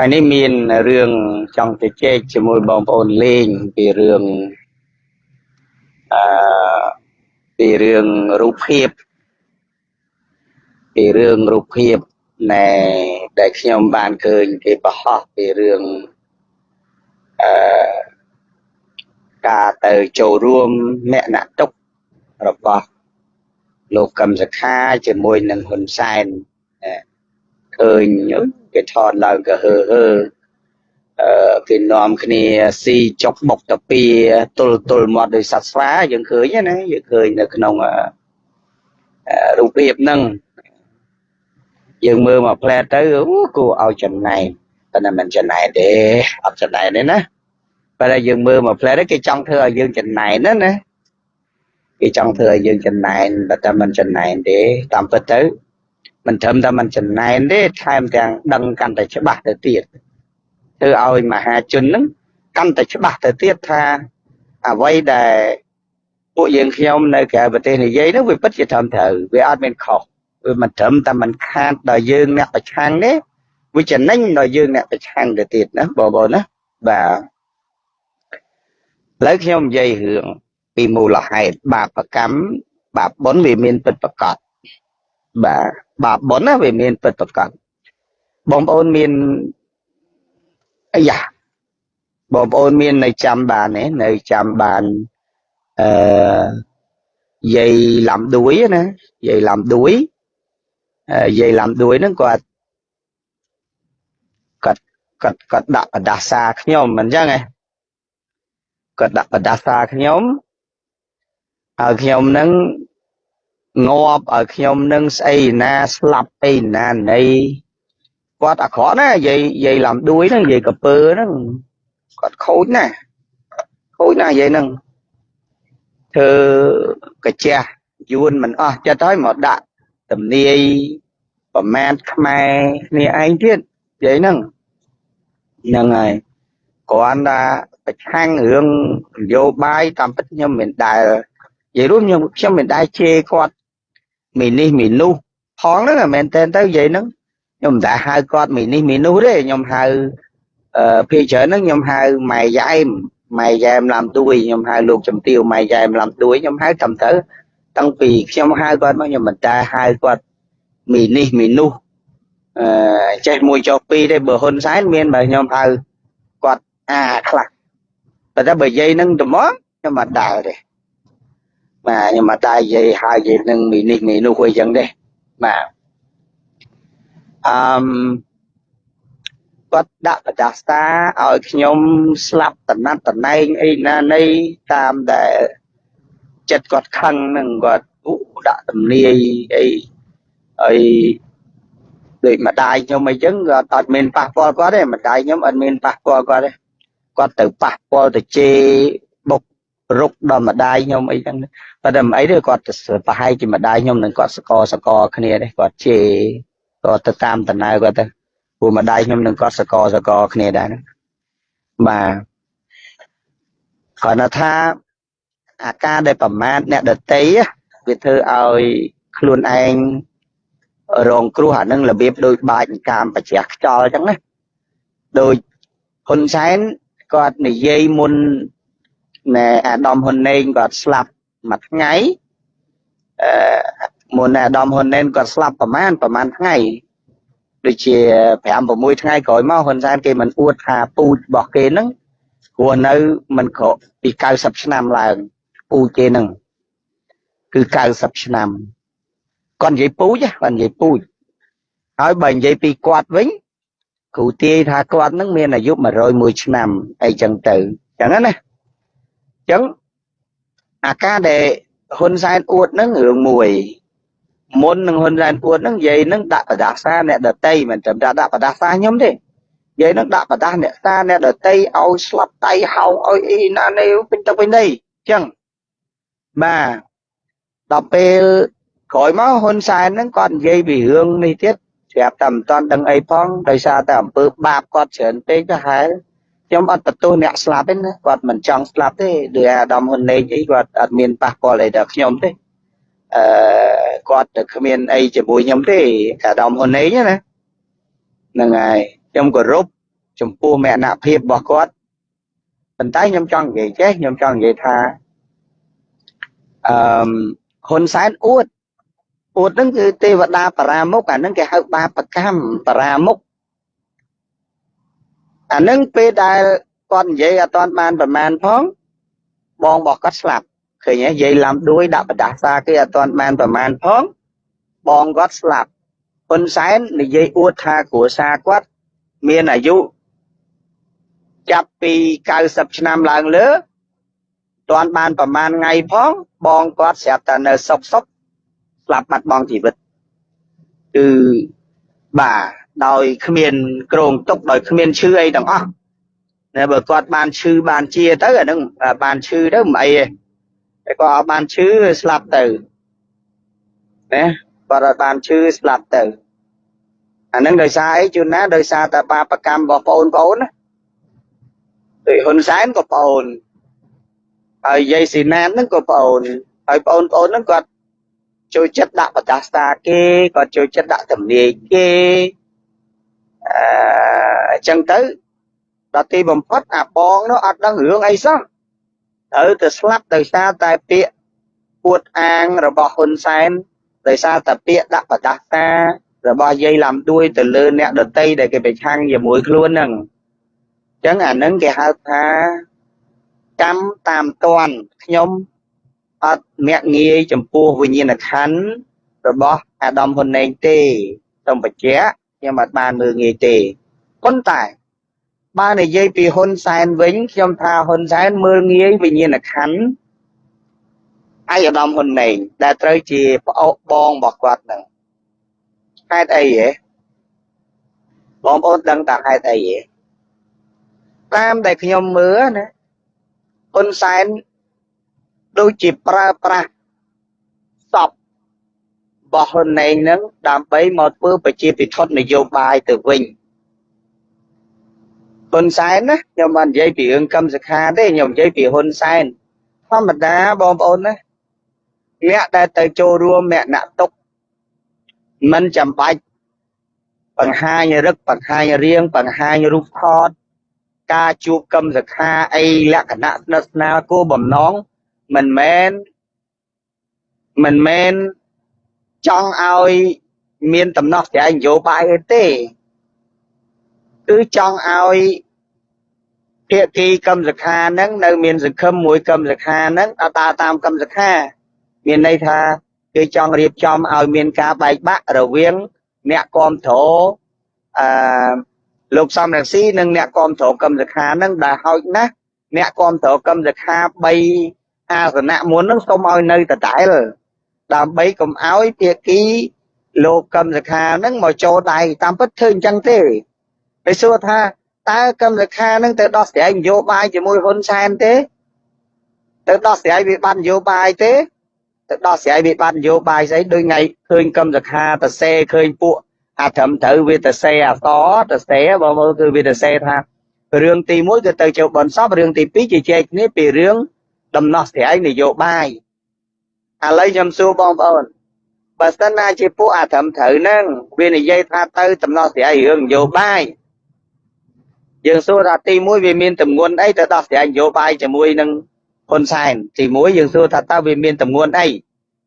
ថ្ងៃនេះមានរឿងចង់ទៅជែកជាមួយបងប្អូនលេងពីរឿងអឺពីរឿងរូបភាពពីរឿងរូបភាពណែដែលខ្ញុំបានឃើញគេបរហោះពីរឿងអឺការទៅចូលរួមមគ្គទុករបស់លោកកឹមសខាជាមួយនឹងហ៊ុនសែន ឃើញគេថតឡើងក៏ហឺហឺអឺគេនាំគ្នាស៊ីចុកបុកតាពីទល់ទល់មាត់ដោយសត្វស្វាយើងឃើញណាយើងឃើញនៅក្នុងរូបភាពហ្នឹងយើងមើលមកផ្លែទៅអូគួរឲ្យចំណែនតែមិនចំណែនទេអត់ចំណែនទេណាបើតែយើងមើលមកផ្លែទៅគេចង់ធ្វើឲ្យយើងចំណែនណាណាគេចង់ធ្វើឲ្យយើងចំណែនតែតែមិនចំណែនទេតាមពិតទៅ មិនត្រឹមតែមិនចំណែនទេថែមទាំងដឹងកាន់តែច្បាស់ទៅទៀតធ្វើឲ្យមហាជននឹងកាន់តែច្បាស់ទៅទៀតថាអ្វីដែលពួកយើងខ្ញុំនៅក្រៅប្រទេសនិយាយនោះវាពិតជាត្រឹមត្រូវវាអត់មានខុសវាមិនត្រឹមតែមិនខាតដល់យើងអ្នកប្រឆាំងទេវាចំណេញដល់យើងអ្នកប្រឆាំងទៅទៀតណាបងប្អូនណាបាទឥឡូវខ្ញុំនិយាយរឿងពីមូលហេតុបាបកម្មបាបបុណ្យវាមានពិតប្រកប បាទបាបបុណ្យណាវាមានពិតប្រកបបងប្អូនមានអាយ៉ាបងប្អូនមាននៅចាំបានទេនៅចាំបានអឺយាយឡំដួយណាយាយឡំដួយយាយឡំដួយហ្នឹងគាត់គាត់គាត់គាត់ដាក់បដាសាខ្ញុំមិនអញ្ចឹងឯងគាត់ដាក់បដាសាខ្ញុំហើយខ្ញុំហ្នឹង ងាប់ឲ្យខ្ញុំនឹងស្អីណាស្លាប់អីណាណីគាត់អាក្រក់ណាយាយយាយឡំដួយហ្នឹងយាយកពើហ្នឹងគាត់ខូចណាខូចណាយាយហ្នឹងធ្វើកាជះយួនមិនអស់ចិត្តហើយមកដាក់ទំនាយប្រមាណខ្មែរគ្នាឯងទៀតយាយហ្នឹងហ្នឹងហើយគ្រាន់តែប្រឆាំងរឿងនយោបាយតាមពិតខ្ញុំមិនដែលនិយាយរួមខ្ញុំខ្ញុំមិនដែលជេរគាត់ មីនេះមីនោះផងហ្នឹងមែនតើទៅនិយាយហ្នឹងខ្ញុំមិនដែលហៅគាត់មីនេះមីនោះទេខ្ញុំហៅអឺភាគច្រើនហ្នឹងខ្ញុំហៅម៉ែយ៉ែមម៉ែយ៉ែមឡាំទួយខ្ញុំហៅលោកចំទាវម៉ែយ៉ែមឡាំទួយខ្ញុំហៅតាមទៅតាំងពីខ្ញុំហៅគាត់មកខ្ញុំមិនតែហៅគាត់មីនេះមីនោះអឺចេះមួយចុះពីរទេបើហ៊ុនសែនមានបើខ្ញុំហៅគាត់អាខ្លះប៉ុន្តែបើនិយាយនឹងត្មងខ្ញុំអត់ដើរទេ បាទខ្ញុំអត់តែនិយាយហើយនិយាយនឹងមីនេះមីនោះអីចឹងទេបាទអឺមគាត់ដាក់បដាស្តាឲ្យខ្ញុំស្លាប់តណាត់តណែងអីណានៃតាមដែលចិត្តគាត់ខឹងនឹងគាត់ដាក់ទំនាយអីអីដូចម្ដាយខ្ញុំអីចឹងគាត់អត់មានប៉ះពាល់គាត់ទេម្ដាយខ្ញុំអត់មានប៉ះពាល់គាត់ទេគាត់ទៅប៉ះពាល់ទៅជេរបុក រុកដល់ម្ដាយខ្ញុំអីចឹងប៉ុន្តែមិនអីទេគាត់ប្រហែលជាម្ដាយខ្ញុំនឹងគាត់សកសកគ្នាទេគាត់ជេរគាត់ទៅតាមតំណើគាត់ទៅព្រោះម្ដាយខ្ញុំនឹងគាត់សកសកគ្នាដែរហ្នឹងបាទគាត់ថាអាការដែលប្រមាថអ្នកដតីវាធ្វើឲ្យខ្លួនឯងរងគ្រោះអានឹងរបៀបដូចបាច់កាមបជ្រះខ្យល់អញ្ចឹងណាដូចហ៊ុនសែនគាត់និយាយមុន ណែអាដាមហ៊ុនណេងគាត់ស្លាប់មួយថ្ងៃអឺមុនអាដាមហ៊ុនណេងគាត់ស្លាប់ប្រហែលប្រហែលថ្ងៃដូចជា5 6ថ្ងៃក្រោយមកហ៊ុនសែនគេមិនអួតថាពូជរបស់គេហ្នឹងព្រោះនៅមិនក្រពី90ឆ្នាំឡើងពូជគេហ្នឹងគឺ90ឆ្នាំគាត់និយាយពូជគាត់និយាយពូជហើយបើនិយាយពីគាត់វិញគ្រូទាយថាគាត់នឹងមានអាយុ101ឆ្នាំអីចឹងទៅចឹងណា ចឹងអាការដែលហ៊ុនសែនអួតនឹងរឿងមួយមុននឹងហ៊ុនសែនអួតនឹងនិយាយនឹងដាក់បដាសាអ្នកដតីមិនត្រឹមតែដាក់បដាសាខ្ញុំទេនិយាយនឹងដាក់បដាអ្នកតាអ្នកដតីឲ្យស្លាប់ដៃហោងឲ្យអីណានេះពេញទៅពេញនេះចឹងបាទដល់ពេលក្រោយមកហ៊ុនសែនហ្នឹងគាត់និយាយពីរឿងនេះទៀតស្រាប់តែមិនតាន់ដឹងអីផងដោយសារតែអំពើបាបគាត់ច្រើនពេកទៅហើយ ខ្ញុំអត់បន្ទោសអ្នកស្លាប់ទេណាគាត់មិនចង់ស្លាប់ទេដោយអាដាមហ៊ុនណេងអីគាត់អត់មានប៉ះពាល់អីដល់ខ្ញុំទេអឺគាត់ទៅគ្មានអីជាមួយខ្ញុំទេអាដាមហ៊ុនណេងណាហ្នឹងហើយខ្ញុំគោរពចំពោះមរណភាពរបស់គាត់ប៉ុន្តែខ្ញុំចង់និយាយចេះខ្ញុំចង់និយាយថាអឺហ៊ុនសែនអួតអួតហ្នឹងគឺទេវតាបរាមុខអាហ្នឹងគេហៅបាបកម្មបរាមុខ អាហ្នឹងពេលដែលគាត់និយាយអត់ទាន់បានប្រមាណផងបងរបស់គាត់ស្លាប់ឃើញទេនិយាយឡាំដួយដាក់បដាសាគេអត់ទាន់បានប្រមាណផងបងគាត់ស្លាប់ហ៊ុនសែននិយាយអួតថាគ្រួសារគាត់មានអាយុចាប់ពី90ឆ្នាំឡើងលើតាន់បានប្រមាណថ្ងៃផងបងគាត់ស្រាប់តែនៅសុកសុកស្លាប់បាត់បង់ជីវិតគឺបាទ ដោយគ្មានក្រងទុកដោយគ្មានឈឺអីទាំងអស់តែបើគាត់បានឈឺបានជាទៅអានឹងបានឈឺទៅមិនអីទេតែគាត់អត់បានឈឺស្លាប់ទៅណាគាត់អត់បានឈឺស្លាប់ទៅអានឹងដោយសារអីជួនណាដោយសារតែបាបកម្មរបស់បងប្អូនណាដូចហ៊ុនសែនក៏ប្អូនហើយយាយស៊ីណានហ្នឹងក៏ប្អូនហើយប្អូនប្អូនហ្នឹងគាត់ចូលចិត្តដាក់បដាស្តាគេគាត់ចូលចិត្តដាក់ទំនាយគេ អឺអញ្ចឹងទៅដល់ទីបំផុតអាបងនោះអត់ដឹងរឿងអីសោះត្រូវទៅស្លាប់ដោយសារតែពាក្យពួតអាងរបស់ហ៊ុនសែនដោយសារតែពាក្យដាក់បដាស្តារបស់យាយឡាំដួយទៅលើអ្នកដតីដែលគេប្រឆាំងជាមួយខ្លួនហ្នឹងអញ្ចឹងអានឹងគេហៅថាកម្មតាមតន់ខ្ញុំអត់មាក់ងាយចំពោះវិញ្ញាណក្ខន្ធរបស់អាដាមហ៊ុនណេងទេសូមបញ្ជាក់ ខ្ញុំអត់បានមើលងាយទេប៉ុន្តែបើនិយាយពីហ៊ុនសែនវិញខ្ញុំថាហ៊ុនសែនមើលងាយវិញ្ញាណក្ខន្ធឯអាដាមហ៊ុនណេងដែលត្រូវជាប្អូនបងរបស់គាត់ហ្នឹងហេតុអីហ៎បងប្អូនដឹងតាហេតុអីហ៎តាមដែលខ្ញុំមើលណាហ៊ុនសែនដូចជាប្រើប្រាស់សព របស់ហ៊ុនណេងនឹងដើម្បីមកធ្វើប្រជាពិធនយោបាយទៅវិញហ៊ុនសែនណាខ្ញុំមិននិយាយពីរឿងកម្មសខាទេខ្ញុំនិយាយពីហ៊ុនសែនធម្មតាបងប្អូនណាអ្នកដែលទៅចូលរួមមគ្គទុកមិនចាំបាច់បង្ហាញរឹកបង្ហាញរៀងបង្ហាញរូបថតការជួបកម្មសខាអីលក្ខណៈស្និទ្ធស្នាលគោបំណងមិនមែនមិនមែន ចង់ឲ្យមានដំណោះស្រាយនយោបាយអីទេ គឺចង់ឲ្យភាគីកម្មសខាហ្នឹងនៅមានសង្ឃឹមមួយកម្មសខាហ្នឹងដើរតាមកម្មសខា មានន័យថាគេចង់រៀបចំឲ្យមានការបែកបាក់រវាង អ្នកគ្រប់គ្រងអឺលោកសំរងស៊ីនិងអ្នកគ្រប់គ្រងកម្មសខានឹងដែលហោចណាស់អ្នកគ្រប់គ្រងកម្មសខា3អាសនៈមុននឹងសូមឲ្យនៅដដែល ដើម្បីកុំឲ្យភាគីលោកកម្មសខានឹងមកចូលដៃតាមពិតធ្វើអញ្ចឹងទេគេសួរថាតើកម្មសខានឹងទៅដោះស្រាយនយោបាយជាមួយហ៊ុនសែនទេ ទៅដោះស្រាយវិបត្តិនយោបាយទេទៅដោះស្រាយវិបត្តិនយោបាយស្អីដូចថ្ងៃឃើញកម្មសខាតសេឃើញពួកអាត្រឹមត្រូវវាទៅសេអសទៅសេបើមើលគឺវាទៅសេថារឿងទី1គឺទៅចូលបនសពរឿងទី2ជជែកគ្នាពីរឿងដំណោះស្រាយនយោបាយ ឥឡូវខ្ញុំសួរបងប្អូនបើសិនណាជាពួកអាត្រឹមត្រូវហ្នឹងវានិយាយថាទៅដំណោះស្រាយរឿងនយោបាយយើងសួរថាទី1វាមានតម្ងន់អីទៅដោះស្រាយនយោបាយជាមួយនឹងហ៊ុនសែនទី1យើងសួរថាតើវាមានតម្ងន់អី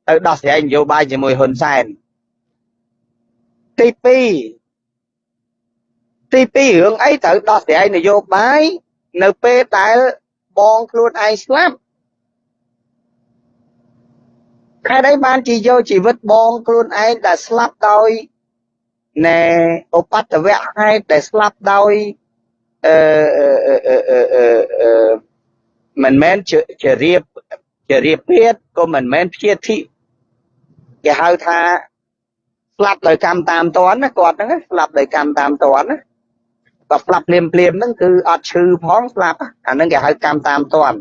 ទៅដោះស្រាយនយោបាយជាមួយហ៊ុនសែនទី2ទី2រឿងអីត្រូវដោះស្រាយនយោបាយនៅពេលដែលបងខ្លួនឯងស្លាប់ ខែ đây បានជាយកជីវិតបងខ្លួនឯងដែលស្លាប់ដោយណែឧបតវៈហេតុដែលស្លាប់ដោយអឺអឺមិនមែនជារៀបជារៀបភេទក៏មិនមែនព្យាធិគេហៅថាស្លាប់ដោយកម្មតាមតនណាគាត់ហ្នឹងស្លាប់ដោយកម្មតាមតនណាក៏ស្លាប់ភ្លាមភ្លាមហ្នឹងគឺអត់ឈឺផងស្លាប់អាហ្នឹងគេហៅកម្មតាមតន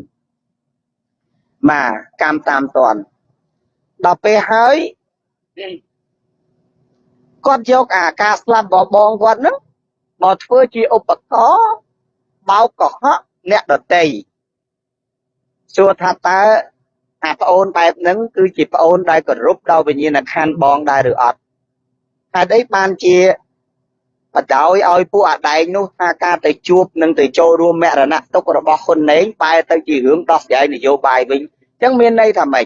បាទកម្មតាមតន ដល់ពេលហើយគាត់យកអាការស្លាប់របស់បងគាត់ហ្នឹងមកធ្វើជាឧបករណ៍បោកកុហកអ្នកដតីសួរថាតើអាប្អូនបែបហ្នឹងគឺជាប្អូនដែលគោរពដល់វិញ្ញាណក្ខន្ធបងដែរឬអត់ហេតុអីបានជាបដោយឲ្យពួកអាដែងនោះថាការទៅជួបនិងទៅចូលរួមមរណៈទុករបស់ហ៊ុនណេងបែរទៅជារឿងដោះស្រាយនយោបាយវិញអញ្ចឹងមានន័យថាម៉េច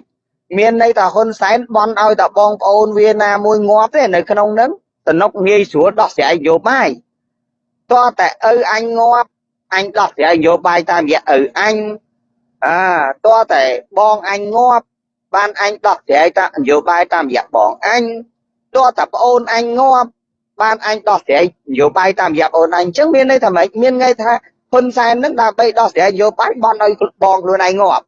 មានន័យថាហ៊ុនសែនបន់ឲ្យតែបងប្អូនវាណាមួយងាប់ទេនៅក្នុងហ្នឹងតំណុកងាយស្រួលដោះស្រាយនយោបាយតើតែឪអញងាប់អញដោះស្រាយនយោបាយតាមរយៈឪអញអាតើតែបងអញងាប់បានអញដោះស្រាយតាមនយោបាយតាមរយៈបងអញតើតែប្អូនអញងាប់បានអញដោះស្រាយនយោបាយតាមរយៈអូនអញអញ្ចឹងមានន័យថាម៉េចមានន័យថាហ៊ុនសែននឹងដើម្បីដោះស្រាយនយោបាយបន់ឲ្យបងខ្លួនឯងងាប់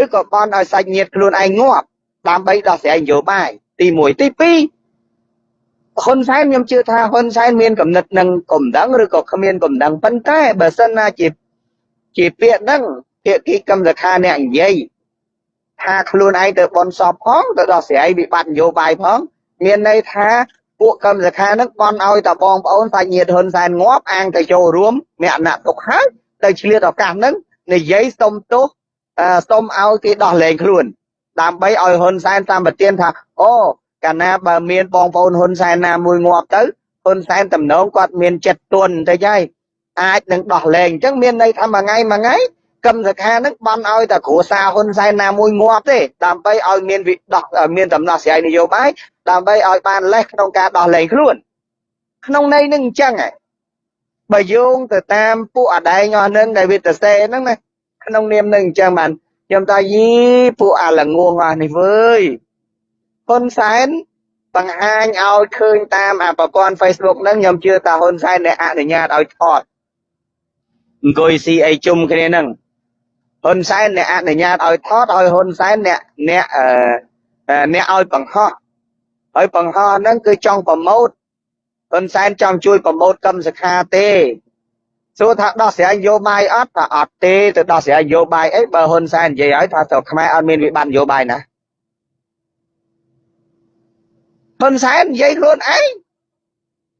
ឬក៏បន់ឲ្យសាច់ញាតិខ្លួនឯងងាប់ដើម្បីដោះស្រាយនយោបាយទី1ទី2ហ៊ុនសែនខ្ញុំជឿថាហ៊ុនសែនមានកំណត់នឹងកំដងឬក៏គ្មានកំដងប៉ុន្តែបើសិនណាជាជាពាក្យហ្នឹងភាគីកម្មសខាអ្នកនិយាយថាខ្លួនឯងទៅបនសពផងទៅដោះស្រាយវិបត្តិនយោបាយផងមានន័យថាពួកកម្មសខានឹងបន់ឲ្យតបងប្អូនសាច់ញាតិហ៊ុនសែនងាប់អាងទៅចូលរួមមគ្គណៈទុកហើយទៅឆ្លៀតឱកាសហ្នឹងនិយាយសុំទោស សុំឲ្យគេដោះលែងខ្លួន ដើម្បីឲ្យហ៊ុនសែនតាមប្រទានថាអូកាលណាបើមានបងប្អូនហ៊ុនសែនណាមួយងាប់ទៅហ៊ុនសែនតំណងគាត់មានចិត្តទន់ទៅហើយអាចនឹងដោះលែងអញ្ចឹងមានន័យថាមួយថ្ងៃមួយថ្ងៃកឹមសខានឹងបានឲ្យតែគ្រួសារហ៊ុនសែនណាមួយងាប់ទេដើម្បីឲ្យមានវិដោះមានដំណោះស្រាយនយោបាយដើម្បីឲ្យបានលេសក្នុងការដោះលែងខ្លួន ក្នុងន័យនឹងអញ្ចឹងហ៎បើយោងទៅតាមពួកអដែងអស់នឹងដែលវាទៅសេហ្នឹងណា ក្នុងនាមនឹងអញ្ចឹងបានខ្ញុំថាយីពួកអាល្ងងអស់នេះវើយហ៊ុនសែនបង្ហាញឲ្យឃើញតាមអាប្រព័ន្ធ Facebook ហ្នឹងខ្ញុំជឿថាហ៊ុនសែនដែលអនុញ្ញាតឲ្យថតអង្គុយស៊ីអីជុំគ្នាហ្នឹងហ៊ុនសែនអ្នកអនុញ្ញាតឲ្យថតឲ្យហ៊ុនសែនអ្នកអ្នកអឺអ្នកឲ្យបង្ហោះហើយបង្ហោះហ្នឹងគឺចង់ប្រម៉ូតហ៊ុនសែនចង់ជួយប្រម៉ូតកម្មសខាទេ សួរថាដោះស្រាយនយោបាយអត់ថាអត់ទេទៅដោះស្រាយនយោបាយអីបើហ៊ុនសែននិយាយឲ្យថាទៅខ្មែរអត់មានវិបត្តិនយោបាយណាហ៊ុនសែននិយាយខ្លួនឯង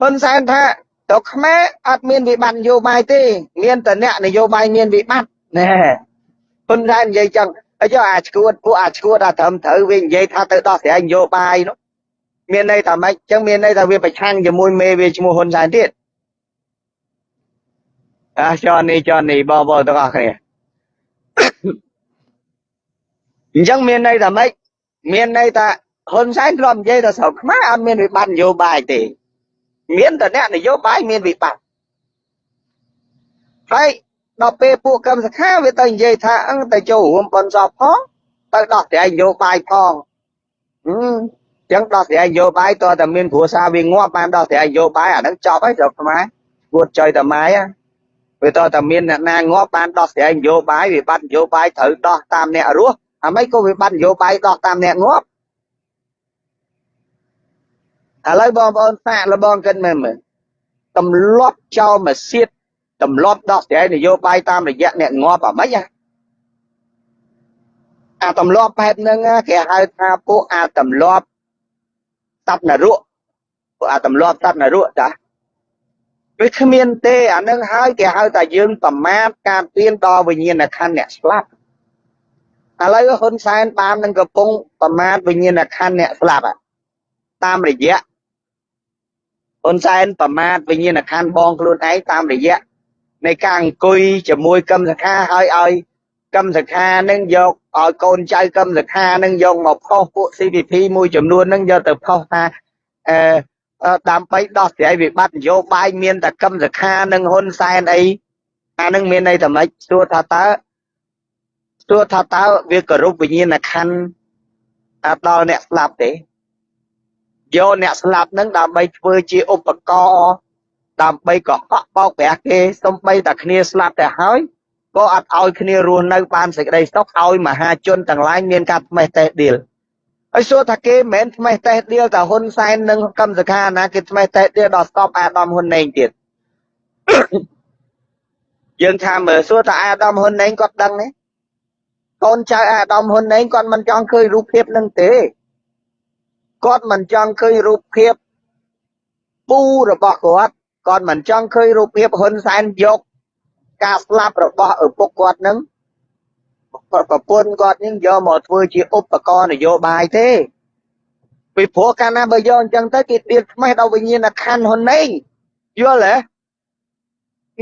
ហ៊ុនសែនថាទៅខ្មែរអត់មានវិបត្តិនយោបាយទេមានតែអ្នកនយោបាយមានវិបត្តិណែហ៊ុនសែននិយាយចឹងហើយចុះអាឈួតពួកអាឈួតអាត្រឹមត្រូវវានិយាយថាទៅដោះស្រាយនយោបាយនោះមានន័យថាម៉េចចឹងមានន័យថាវាប្រឆាំងជាមួយមេវាឈ្មោះហ៊ុនសែនទៀត អាចននេះចននេះបងប្អូនទាំងអស់គ្នាអញ្ចឹងមានន័យថាម៉េចមានន័យថាហ៊ុនសែនធ្លាប់និយាយថាស្រុកខ្មែរអត់មានវិបត្តិនយោបាយទេ មានតែអ្នកនយោបាយមានវិបត្តិហើយដល់ពេលពួកកម្មសខាវាទៅនិយាយថាអឹងទៅចូលរួមបនសពផងទៅដោះស្រាយនយោបាយផងអឺចឹងដោះស្រាយនយោបាយតើតែមានគ្រួសារវាងាប់បានដោះស្រាយនយោបាយអាហ្នឹងចប់ហើយស្រុកខ្មែរគួតចុយតែម៉ែ វាតើតែមានអ្នកណាងាប់បានដោះស្រាយនយោបាយវិបត្តិនយោបាយត្រូវដោះតាមអ្នករស់អាម៉េចក៏វិបត្តិនយោបាយដោះតាមអ្នកងាប់ឥឡូវបងប្អូនសាកលបងគិតមើលមើលទម្លាប់ចោលមកសៀតទម្លាប់ដោះស្រាយនយោបាយតាមរយៈអ្នកងាប់អាម៉េចអាទម្លាប់បែបហ្នឹងគេហៅថាពួកអាទម្លាប់តបនរកពួកអាទម្លាប់តបនរកចា វាគ្មានទេអានឹងហើយគេហៅថាយើងប្រមាថការទៀនដល់វិញ្ញាណក្ខន្ធអ្នកស្លាប់ឥឡូវហ៊ុនសែនបាននឹងកំពុងប្រមាថវិញ្ញាណក្ខន្ធអ្នកស្លាប់តាមរយៈហ៊ុនសែនប្រមាថវិញ្ញាណក្ខន្ធបងខ្លួនឯងតាមរយៈនៃការអង្គុយជាមួយកឹមសខាហើយឲ្យកឹមសខានឹងយកឲ្យកូនចៅកឹមសខានឹងយកមកផុសពួក CPP មួយចំនួននឹងយកទៅផុសថាអឺ ដើម្បីដោះស្រាយវិបត្តិនយោបាយមានតែកឹមសខានិងហ៊ុនសែនអីអានឹងមានន័យថាម៉េចសួរថាតើសួរថាតើវាគោរពវិញ្ញាណក្ខន្ធដល់អ្នកស្លាប់ទេយកអ្នកស្លាប់នឹងដើម្បីធ្វើជាឧបករណ៍ដើម្បីកកបោកប្រាស់គេសំបីតែគ្នាស្លាប់ទៅហើយក៏អត់ឲ្យគ្នារស់នៅបានសេចក្តីសុខឲ្យមហាជនទាំងឡាយមានការថ្មេះតេះដៀល ហើយសួរថាគេមិនមែនថ្មេះតេះដៀលតែហ៊ុនសែននិងកម្មសខាណាគេថ្មេះតេះដៀលដល់ស្តប់អាដាមហ៊ុនណេងទៀតយើងថាមើលសួរថាអាដាមហ៊ុនណេងគាត់ដឹងទេកូនចៅអាដាមហ៊ុនណេងគាត់មិនចង់ឃើញរូបភាពនឹងទេគាត់មិនចង់ឃើញរូបភាពពូរបស់គាត់គាត់មិនចង់ឃើញរូបភាពហ៊ុនសែនយកការស្លាប់របស់ឪពុកគាត់នឹង ប្រពន្ធគាត់នឹងយកមកធ្វើជាឧបករណ៍នយោបាយទេពីព្រោះកាលណាបើយកអញ្ចឹងទៅគេដៀលខ្មេះដល់វិញ្ញាណក្ខន្ធហ៊ុនណេងយល់ទេ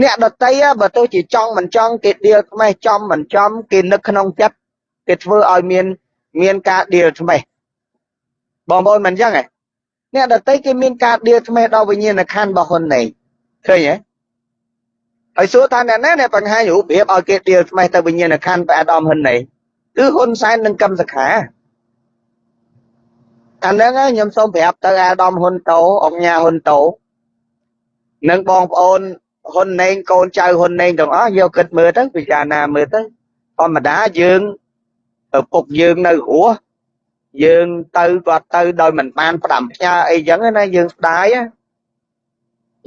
អ្នកដតីបើទៅជាចង់មិនចង់គេដៀលខ្មេះចំមិនចំគេនឹកក្នុងចិត្តគេធ្វើឲ្យមានមានការដៀលខ្មេះបងប្អូនមិនអញ្ចឹងហ៎អ្នកដតីគេមានការដៀលខ្មេះដល់វិញ្ញាណក្ខន្ធរបស់ហ៊ុនណេងឃើញទេ ហើយសួរថាអ្នកណាអ្នកបង្ហាញរូបភាពឲ្យគេដៀលខ្មេះទៅវិញ្ញាណក្ខន្ធព្រះអាដាមហ៊ុនណេងគឺហ៊ុនសែននិងកឹមសុខាអាហ្នឹងខ្ញុំសូមប្រាប់ទៅអាដាមហ៊ុនតូអង្គញាហ៊ុនតូនិងបងប្អូនហ៊ុនណេងកូនចៅហ៊ុនណេងទាំងអស់យកគិតមើលទៅពិចារណាមើលទៅធម្មតាយើងឪពុកយើងនៅរស់យើងទៅគាត់ទៅដោយមិនបានផ្ដាំផ្ញើអីចឹងណាយើងស្ដាយ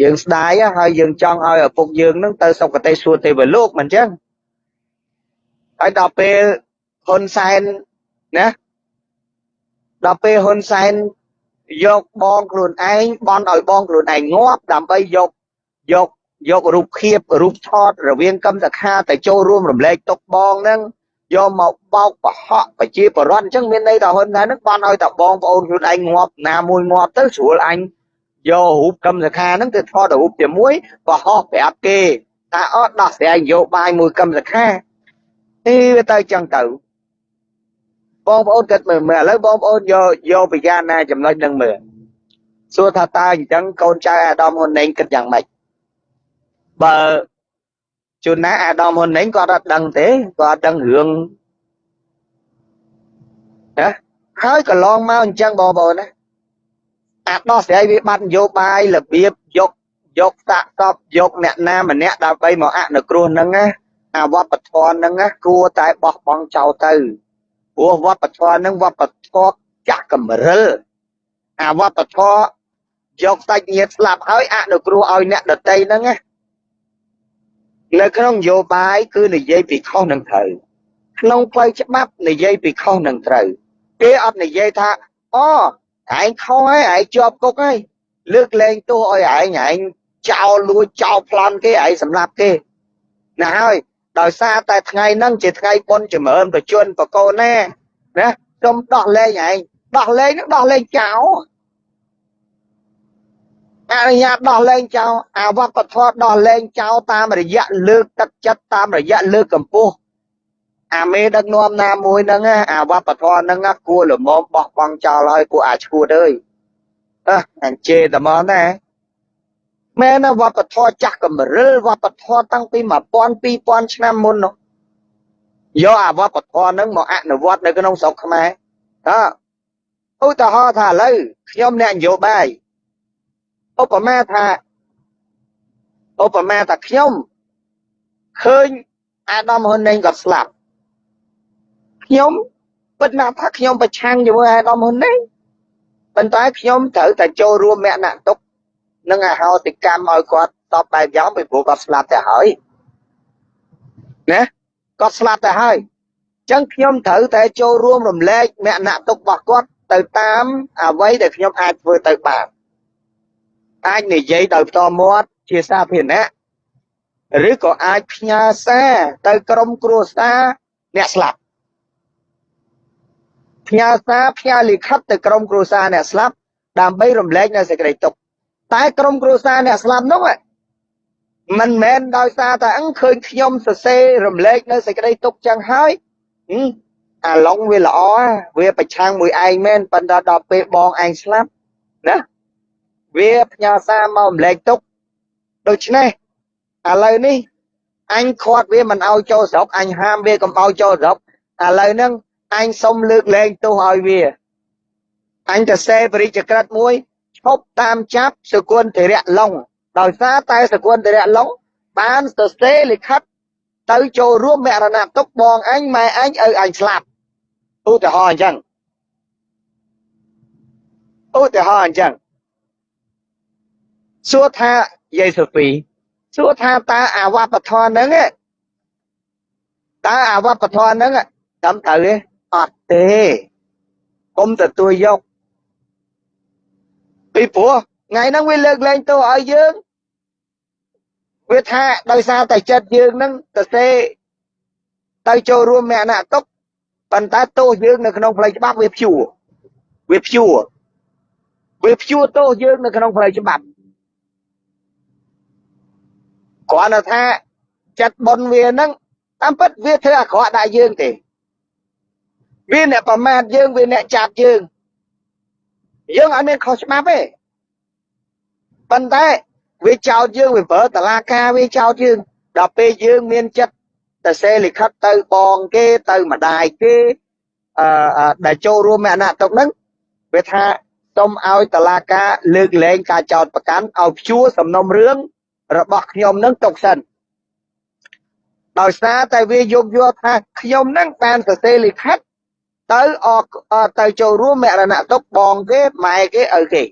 យើងស្ដាយហើយយើងចង់ឲ្យឪពុកយើងនឹងទៅសុគតិសួគ៌ទេវលោកមិនចឹងហើយដល់ពេលហ៊ុនសែនណាដល់ពេលហ៊ុនសែនយកបងខ្លួនឯងបន់ឲ្យបងខ្លួនឯងងាប់ដើម្បីយកយកយករូបភាពរូបថតរវាងកឹមសខាទៅចូលរួមរំលែកទុកបងហ្នឹងយកមកបោកប្រហក់ប្រជាបរតអញ្ចឹងមានន័យថាហ៊ុនសែនហ្នឹងបានឲ្យតែបងប្អូនខ្លួនឯងងាប់ណាមួយងាប់ទៅស្រួលអញ យករូបកឹមសខាហ្នឹងទៅថតរូបជាមួយប្រហោះប្រាប់គេថាអត់ដោះស្រាយនយោបាយមួយកឹមសខាអីវាទៅចឹងទៅបងប្អូនគិតមើលមើលឥឡូវបងប្អូនយកយកពិចារណាចំណុចហ្នឹងមើលសួរថាតើអញ្ចឹងកូនចៅអាដាមហ៊ុនណេងគិតយ៉ាងម៉េចបើជួនណាអាដាមហ៊ុនណេងគាត់អត់ដឹងទេគាត់អត់ដឹងរឿងណាហើយកន្លងមកអញ្ចឹងបងប្អូនណា អាដោះស្រាយវាបាត់នយោបាយរបៀបយកយកតាក់តបយកអ្នកណាម្នាក់ដើម្បីមកអនុគ្រោះហ្នឹងណាអាវត្តធម៌ហ្នឹងណាគួរតែបោះបង់ចោលទៅព្រោះវប្បធម៌ហ្នឹងវប្បធម៌ចាស់កម្រិលអាវប្បធម៌យកសាច់ញាតិស្លាប់ហើយអនុគ្រោះឲ្យអ្នកដតីហ្នឹងណានៅក្នុងនយោបាយគឺនិយាយពីខុសនឹងត្រូវក្នុងផ្លូវច្បាប់និយាយពីខុសនឹងត្រូវគេអត់និយាយថាអូ ឯងខុសហើយឯងជាប់គុកហើយលើកលែងទោសឲ្យឯងឯងចោលលួចចោលប្លន់គេឯងសម្លាប់គេណាហើយដោយសារតែថ្ងៃហ្នឹងជាថ្ងៃបុណ្យចម្រើនប្រជជនបកូនណាណាសូមដោះលែងឯងដោះលែងហ្នឹងដោះលែងចោលអនុញ្ញាតដោះលែងចោលអាវប្បធម៌ដោះលែងចោលតាមរយៈលើកទឹកចិត្តតាមរយៈលើកកម្ពស់ អាមេដឹកនាំណាមួយហ្នឹងអាវប្បធម៌ហ្នឹងគួរលមមបោះបង់ចោលឲ្យពួកអាឈួតអើយអើអញ្ជេតែមកណាមែនវប្បធម៌ចាស់កម្រិលវប្បធម៌តាំងពី1000 2000ឆ្នាំមុននោះយកអាវប្បធម៌ហ្នឹងមកអនុវត្តនៅក្នុងស្រុកខ្មែរតើឧទាហរណ៍ថាឥឡូវខ្ញុំអ្នកនយោបាយឧបមាថាឧបមាថាខ្ញុំឃើញអាដាមហ៊ុនណេងក៏ស្លាប់ ខ្ញុំពិតណាស់ថាខ្ញុំប្រឆាំងជាមួយអាដាមហ៊ុនណេងប៉ុន្តែខ្ញុំត្រូវតែចូលរួមមគ្គណៈទុកនឹងអហោសិកម្មឲ្យគាត់តបបែបយ៉ាងពីព្រោះគាត់ស្លាប់ទៅហើយណាគាត់ស្លាប់ទៅហើយអញ្ចឹងខ្ញុំត្រូវតែចូលរួមរំលែកមគ្គណៈទុករបស់គាត់ទៅតាមអ្វីដែលខ្ញុំអាចធ្វើទៅបានអាចនិយាយដោយផ្ទាល់មាត់ជាសាធារណៈឬក៏អាចផ្ញើសារទៅក្រុមគ្រួសារអ្នកស្លាប់ ផ្ញើសារផ្ញើលិខិតទៅក្រុមគ្រួសារអ្នកស្លាប់ដើម្បីរំលែកនៅសេចក្តីទុក្ខតែក្រុមគ្រួសារអ្នកស្លាប់នោះមិនមែនដោយសារតែអឹងឃើញខ្ញុំសរសេររំលែកនៅសេចក្តីទុក្ខចឹងហើយអាឡុងវាល្អវាប្រឆាំងមួយឯងមែនប៉ុន្តែដល់ពេលបងឯងស្លាប់ណាវាផ្ញើសារមករំលែកទុក្ខដូច្នេះឥឡូវនេះអញខាត់វាមិនឲ្យចូលស្រុកអញហាមវាកុំឲ្យចូលស្រុកឥឡូវហ្នឹង អញសុំលើកលែងទោសឲ្យវាអញទៅសេបរិជ្ជក្រិតមួយឈប់តាមចាប់សកុនធរៈឡុងដោយសារតែសកុនធរៈឡុងបានសរសេរលិខិតទៅចូលរួមមរណទុកបងអញម៉ែអញឲ្យអញស្លាប់ឧទាហរណ៍អញ្ចឹងឧទាហរណ៍អញ្ចឹងសួរថាយាយសូហ្វីសួរថាតើអាវប្បធម៌ហ្នឹងតើអាវប្បធម៌ហ្នឹងត្រឹមត្រូវទេអត់ ទេកុំទទួលយកពីព្រោះថ្ងៃហ្នឹងវាលើកលែងទោសឲ្យយើងវាថាដោយសារតែចិត្តយើងហ្នឹងទៅសេទៅចូលរួមមគ្គណៈទុកប៉ុន្តែទោសយើងនៅក្នុងផ្លូវច្បាប់វាព្យួរវាព្យួរវាព្យួរទោសយើងនៅក្នុងផ្លូវច្បាប់គ្រាន់តែថាចិត្តប៉ុនវាហ្នឹងតាមពិតវាធ្វើអាក្រក់ដាក់យើងទេ វាអ្នកប្រមាថយើងវាអ្នកចាប់យើងយើងអត់មានខុសច្បាប់ទេប៉ុន្តែវាចោទយើងវាប្រើតឡាការវាចោទយើងដល់ពេលយើងមានចិត្តទៅសេលិខិតទៅបងគេទៅម្ដាយគេអឺដែលចូលរួមមរណៈទុកហ្នឹងវាថាសូមឲ្យតឡាការលើកលែងការចោទប្រកាន់ឲ្យព្យួរសំណុំរឿងរបស់ខ្ញុំនឹងទុកសិនដោយសារតែវាយោគយល់ថាខ្ញុំនឹងបានសរសេរលិខិត ទៅអទៅចូលរួមមរណៈទុកបងគេម៉ែគេឪគេ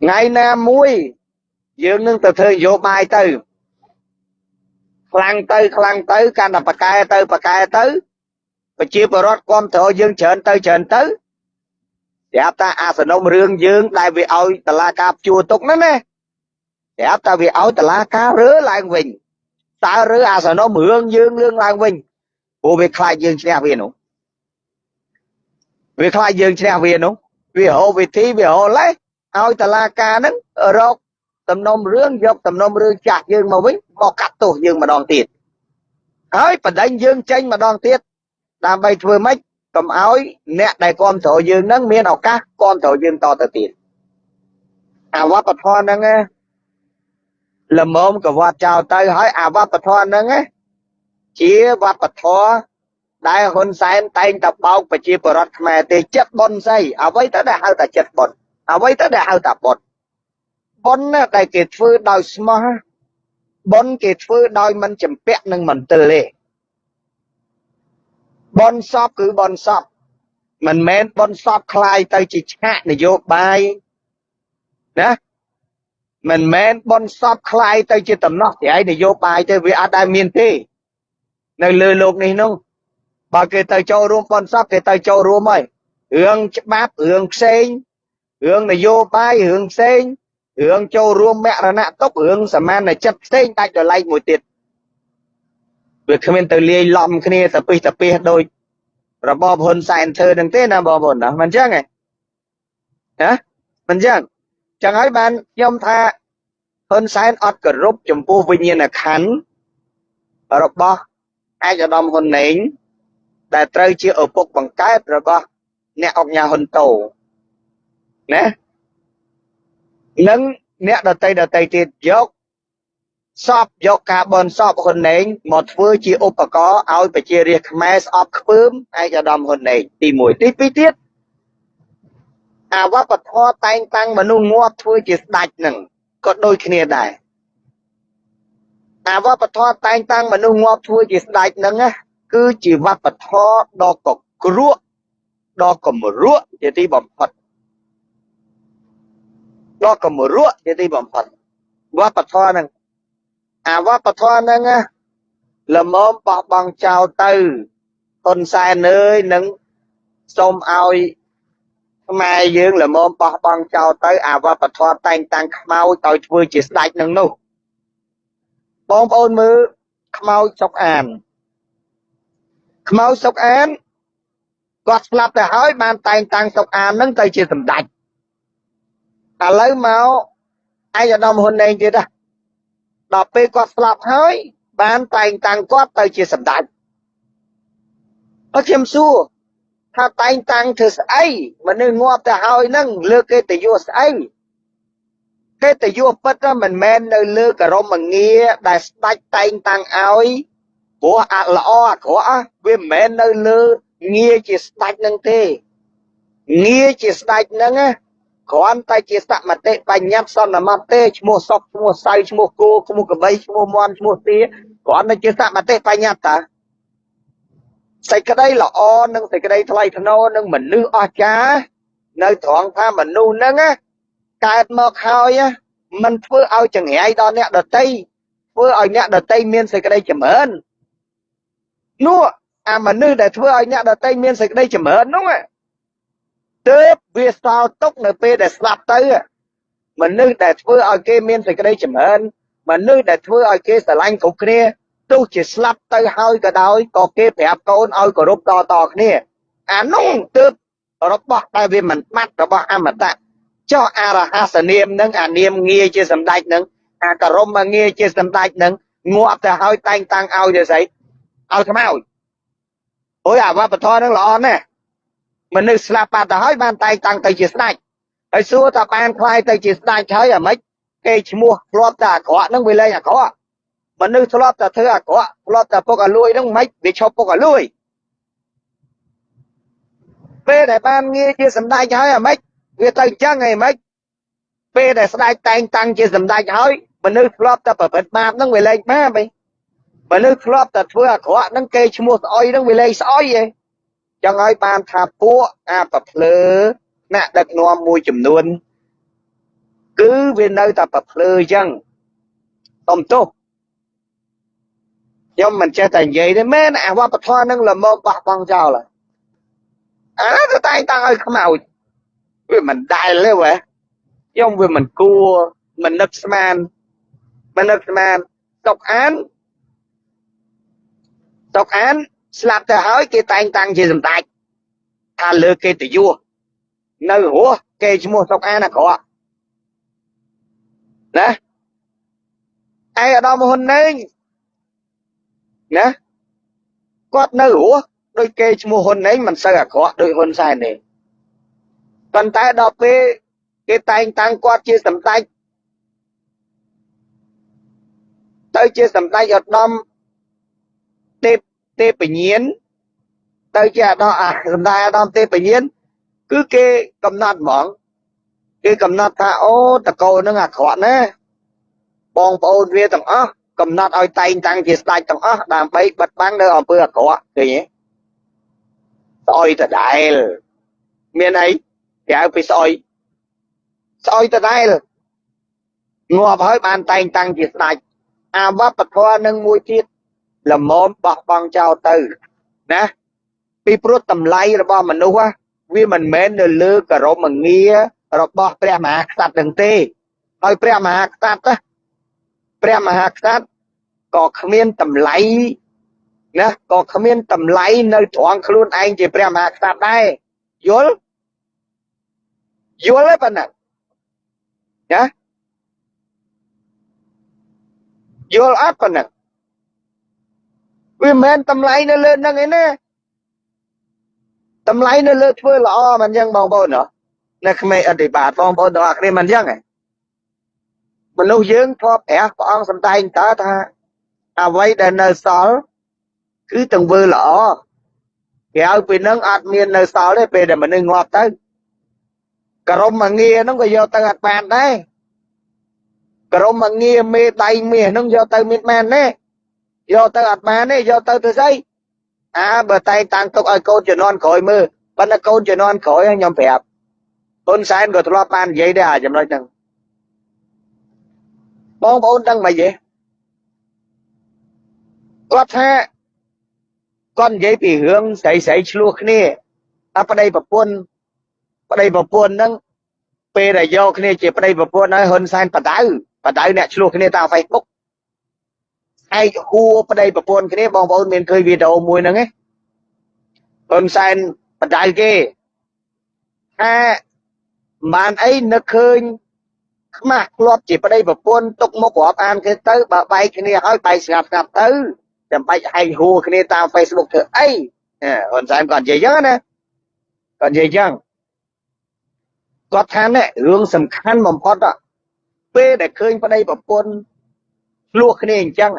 ថ្ងៃណាមួយយើងនឹងទៅធ្វើនយោបាយទៅខ្លាំងទៅខ្លាំងទៅកាន់តែប្រកែទៅប្រកែទៅប្រជាពលរដ្ឋគ្រប់គ្រងយើងច្រើនទៅច្រើនទៅប្រាប់ថាអាសនំរឿងយើងដែលវាឲ្យតឡាការជួទុកហ្នឹងណាប្រាប់ថាវាឲ្យតឡាការរើឡើងវិញតើរើអាសនំរឿងយើងរឿងឡើងវិញ ព្រោះវាខ្លាចយើងឈ្នះវានោះវាខ្លាចយើងឈ្នះវានោះវាហៅវិធីវាហៅឡេះឲ្យតឡាការហ្នឹងរកតំណុំរឿងយកតំណុំរឿងចាស់យើងមកវិញមកកាត់ទោសយើងម្ដងទៀតហើយបដិញយើងចេញម្ដងទៀតដើម្បីធ្វើម៉េចកុំឲ្យអ្នកដែលគ្រប់គ្រងយើងនឹងមានឱកាសគ្រប់គ្រងយើងតទៅទៀតអាវប្បធម៌ហ្នឹងល្មមកវត្តចោលទៅហើយអាវប្បធម៌ហ្នឹង ជាវប្បធម៌ដែលហ៊ុនសែនតែងតែបោកប្រជាពលរដ្ឋខ្មែរទេចិត្តប៉ុនស្អីអ្វីទៅដែលហៅថាចិត្តប៉ុនអ្វីទៅដែលហៅថាប៉ុនប៉ុនណាដែលគេធ្វើដោយស្មោះប៉ុនគេធ្វើដោយមិនចម្ពាក់នឹងមន្ទិលទេបនសពគឺបនសពមិនមែនបនសពคลายទៅជាឆាកនយោបាយណាមិនមែនបនសពคลายទៅជាតំណោះត្រៃនយោបាយទេវាអត់ដែលមានទេ នៅលើលោកនេះនោះបើគេទៅចូលរួមបនសពគេទៅចូលរួមហើយរឿងច្បាប់រឿងផ្សេងរឿងនយោបាយរឿងផ្សេងរឿងចូលរួមមរណទុករឿងសមានចិត្តផ្សេងដាច់ដលែកមួយទៀតវាគ្មានទៅលាយឡំគ្នាទៅពិសទៅពិសដោយរបបហ៊ុនសែនធ្វើនឹងទេណាបងប្អូនណាមិនចឹងហ៎ណាមិនចឹងចឹងហើយបានខ្ញុំថាហ៊ុនសែនអត់គោរពចំពោះវិញ្ញាណខណ្ឌរបស់ ឯកឧត្តមហ៊ុនណេងដែលត្រូវជាឪពុកបង្កើតរបស់អ្នកអង្គញាហ៊ុនតូណានិងអ្នកដតីដតីទៀតយកសពយកការបនសពហ៊ុនណេងមកធ្វើជាឧបករណ៍ឲ្យប្រជារាស្ត្រខ្មែរស្អប់ខ្ពើមឯកឧត្តមហ៊ុនណេងទី1ទី2ទៀតអាវប្បធម៌តែងតាំងមនុស្សងាប់ធ្វើជាស្ដេចនឹងក៏ដូចគ្នាដែរ អាវប្បធម៌តែងតាំងមនុស្សងាប់ធ្វើជាស្ដេចនឹងគឺជាវប្បធម៌ដ៏កគ្រក់ដ៏កម្រក់ជាទីបំផុតដ៏កម្រក់ជាទីបំផុតវប្បធម៌នឹងអាវប្បធម៌ហ្នឹងល្មមបោះបង់ចោលទៅហ៊ុនសែនអើយនឹងសូមឲ្យខ្មែរយើងល្មមបោះបង់ចោលទៅអាវប្បធម៌តែងតាំងខ្មោចឲ្យធ្វើជាស្ដេចនឹងនោះ បងប្អូនមើលខ្មោចសុកអានខ្មោចសុកអានគាត់ស្លាប់ទៅហើយបានតែងតាំងសុកអាននឹងទៅជាសម្ដេចឥឡូវមកឯកឧត្តមហ៊ុនណេងទៀតណាដល់ពេលគាត់ស្លាប់ហើយបានតែងតាំងគាត់ទៅជាសម្ដេចអត់ខ្ញុំសួរថាតែងតាំងធ្វើស្អីមនុស្សងាប់ទៅហើយនឹងលើគេទៅយកស្អី គេទៅយកពិតមិនមែននៅលើករមងារដែលស្ដេចតែងតាំងឲ្យព្រោះអាល្អអាក្រក់វាមិនមែននៅលើងារជាស្ដេចនឹងទេងារជាស្ដេចនឹងណាគ្រាន់តែជាសមតិបញ្ញត្តិសន្មតទេឈ្មោះសុកឈ្មោះសៅឈ្មោះគោឈ្មោះកបីឈ្មោះមន់ឈ្មោះទាគ្រាន់តែជាសមតិបញ្ញត្តិតាសេចក្តីល្អនិងសេចក្តីថ្លៃថ្នូរនិងមនុស្សអស្ចារ្យនៅត្រង់ថាមនុស្សហ្នឹង កើតមកហើយมันធ្វើឲ្យចង្រៃដល់អ្នកដតីធ្វើឲ្យអ្នកដតីមានសេចក្តីចម្រើននោះអាមនុស្សដែលធ្វើឲ្យអ្នកដតីមានសេចក្តីចម្រើននោះទើបវាសល់ទុកនៅពេលដែលស្លាប់ទៅមនុស្សដែលធ្វើឲ្យគេមានសេចក្តីចម្រើនមនុស្សដែលធ្វើឲ្យគេស្រឡាញ់គ្រប់គ្នាទោះជាស្លាប់ទៅហើយក៏ដោយក៏គេប្រាប់កូនឲ្យគោរពតតគ្នាអានោះទើបរបស់ដែលវាមិនបាត់របស់អមតៈ ចុះអរហស្សនាមនឹងអានាមងារជាសម្ដេចនឹងអាករមងារជាសម្ដេចនឹងងាប់ទៅហើយតែងតាំងឲ្យទៅស្អីឲ្យខ្មោចអូយអាវប្បធម៌នឹងល្អណាស់មនុស្សស្លាប់បាត់ទៅហើយបានតែងតាំងទៅជាស្ដេចហើយសួរថាបានខ្លាយទៅជាស្ដេចហើយអាម៉េចគេឈ្មោះធ្លាប់តែអាក្រក់នឹងវាលែងអាក្រក់មនុស្សធ្លាប់តែធ្វើអាក្រក់ធ្លាប់តែពុកអាលួយនឹងមិនវាឈប់ពុកអាលួយពេលដែលបានងារជាសម្ដេចហើយអាម៉េច វាទៅចឹងឯម៉េចពេលដែលស្ដេចតែងតាំងជាសម្ដេចហើយមនុស្សធ្លាប់តែប្រព្រឹត្តបាបនឹងវាលែងបាបឯងមនុស្សធ្លាប់តែធ្វើអាក្រក់នឹងគេឈ្មោះស្អុយនឹងវាលែងស្អុយឯងចឹងហើយបានថាពួកអាប្រភ្លើអ្នកដឹកនាំមួយចំនួនគឺវានៅតែប្រភ្លើអញ្ចឹងសុំទោសខ្ញុំមិនចេះតែនិយាយទេមែនអាវប្បធម៌នឹងល្មមបោះបង់ចោលអាទៅតែងតាំងឲ្យខ្មោច វាមិនដែលទេវ៉ាខ្ញុំវាមិនគួរមិននឹកស្មានមិននឹកស្មានតុកអានតុកអានស្លាប់ទៅហើយគេតែងតាំងជាសម្ដេចថាលើគេតយុះនៅរស់គេឈ្មោះតុកអានអាក្រក់ណាឯអាដាមហ៊ុនណេងណាគាត់នៅរស់ដោយគេឈ្មោះហ៊ុនណេងមិនសូវអាក្រក់ដោយហ៊ុនសែនទេ ប៉ុន្តែដល់ពេលគេតែងតាំងគាត់ជាសម្ដេចទៅជាសម្ដេចឧត្តមទេពទេពញានទៅជាអាដាមអាសម្ដេចអាដាមទេពញានគឺគេកំណត់ហ្មងគេកំណត់ថាអូតកោនឹងអាក្រក់ណាបងប្អូនវាទាំងអស់កំណត់ឲ្យតែងតាំងជាស្ដេចទាំងអស់ដើម្បីបិទបាំងនៅអំពើអាក្រក់ឃើញទេស្អុយដដែលមានអី ក្រៅពីស្អុយស្អុយដដែលងាប់ហើយបានតែងតាំងជាស្ដេចអាវប្បធម៌នឹងមួយទៀតល្មមបោះបង់ចោលទៅណាពីព្រោះតម្លៃរបស់មនុស្សវាមិនមែននៅលើករមងាររបស់ព្រះមហាក្សត្រនឹងទេហើយព្រះមហាក្សត្រព្រះមហាក្សត្រក៏គ្មានតម្លៃណាក៏គ្មានតម្លៃនៅត្រង់ខ្លួនឯងជាព្រះមហាក្សត្រដែរយល់ យល់ទេប៉ុណ្ណាណាយល់អត់ប៉ុណ្ណាវាមិនមែនតម្លៃនៅលើនឹងឯណាតម្លៃនៅលើធ្វើល្អមិនអញ្ចឹងបងប្អូនណានៅក្មេងអធិបាទបងប្អូនទាំងអស់គ្នាមិនអញ្ចឹងឯងមនុស្សយើងធ្លាប់ព្រះព្រះអង្គសម្ដែងតើថាអ្វីដែលនៅសល់គឺទង្វើល្អក្រៅពីនឹងអត់មាននៅសល់ទេពេលដែលមនុស្សងាប់ទៅ ក្រុមមងារហ្នឹងក៏យកទៅអត់បានដែរក្រុមមងារមេដៃមាសហ្នឹងយកទៅមានបានទេយកទៅអត់បានទេយកទៅទៅស្អីអាបើតែតាំងទុកឲ្យកូនជំនាន់ក្រោយមើលប៉ុន្តែកូនជំនាន់ក្រោយខ្ញុំប្រាប់ហ៊ុនសែនក៏ធ្លាប់បាននិយាយដែរអាចំណុចហ្នឹងបងប្អូនដឹងមិនទេគាត់ថាគាត់និយាយពីរឿងស្រីស្រីឆ្លោះគ្នាថាប្តីប្រពន្ធ ប្តីប្រពន្ធហ្នឹងពេលដែលយកគ្នាជាប្តីប្រពន្ធហើយហ៊ុនសែនបដៅបដៅអ្នកឆ្លោះគ្នាតាម Facebook ឯកហួរប្តីប្រពន្ធគ្នាបងប្អូនមានឃើញវីដេអូមួយហ្នឹងទេហ៊ុនសែនបដៅគេថាបានអីនឹកឃើញខ្មាស់ធ្លាប់ជាប្តីប្រពន្ធទុកមុខរាប់អានគេទៅបើបែកគ្នាហើយបែកស្ងាត់ស្ងាត់ទៅចាំបាច់ហែកហួរគ្នាតាម Facebook ធ្វើអីហ៊ុនសែនគាត់និយាយចឹងណាគាត់និយាយចឹង គាត់ថានេះរឿងសំខាន់បំផុតពេលដែលឃើញប្តីប្រពន្ធឆ្លោះគ្នាអញ្ចឹង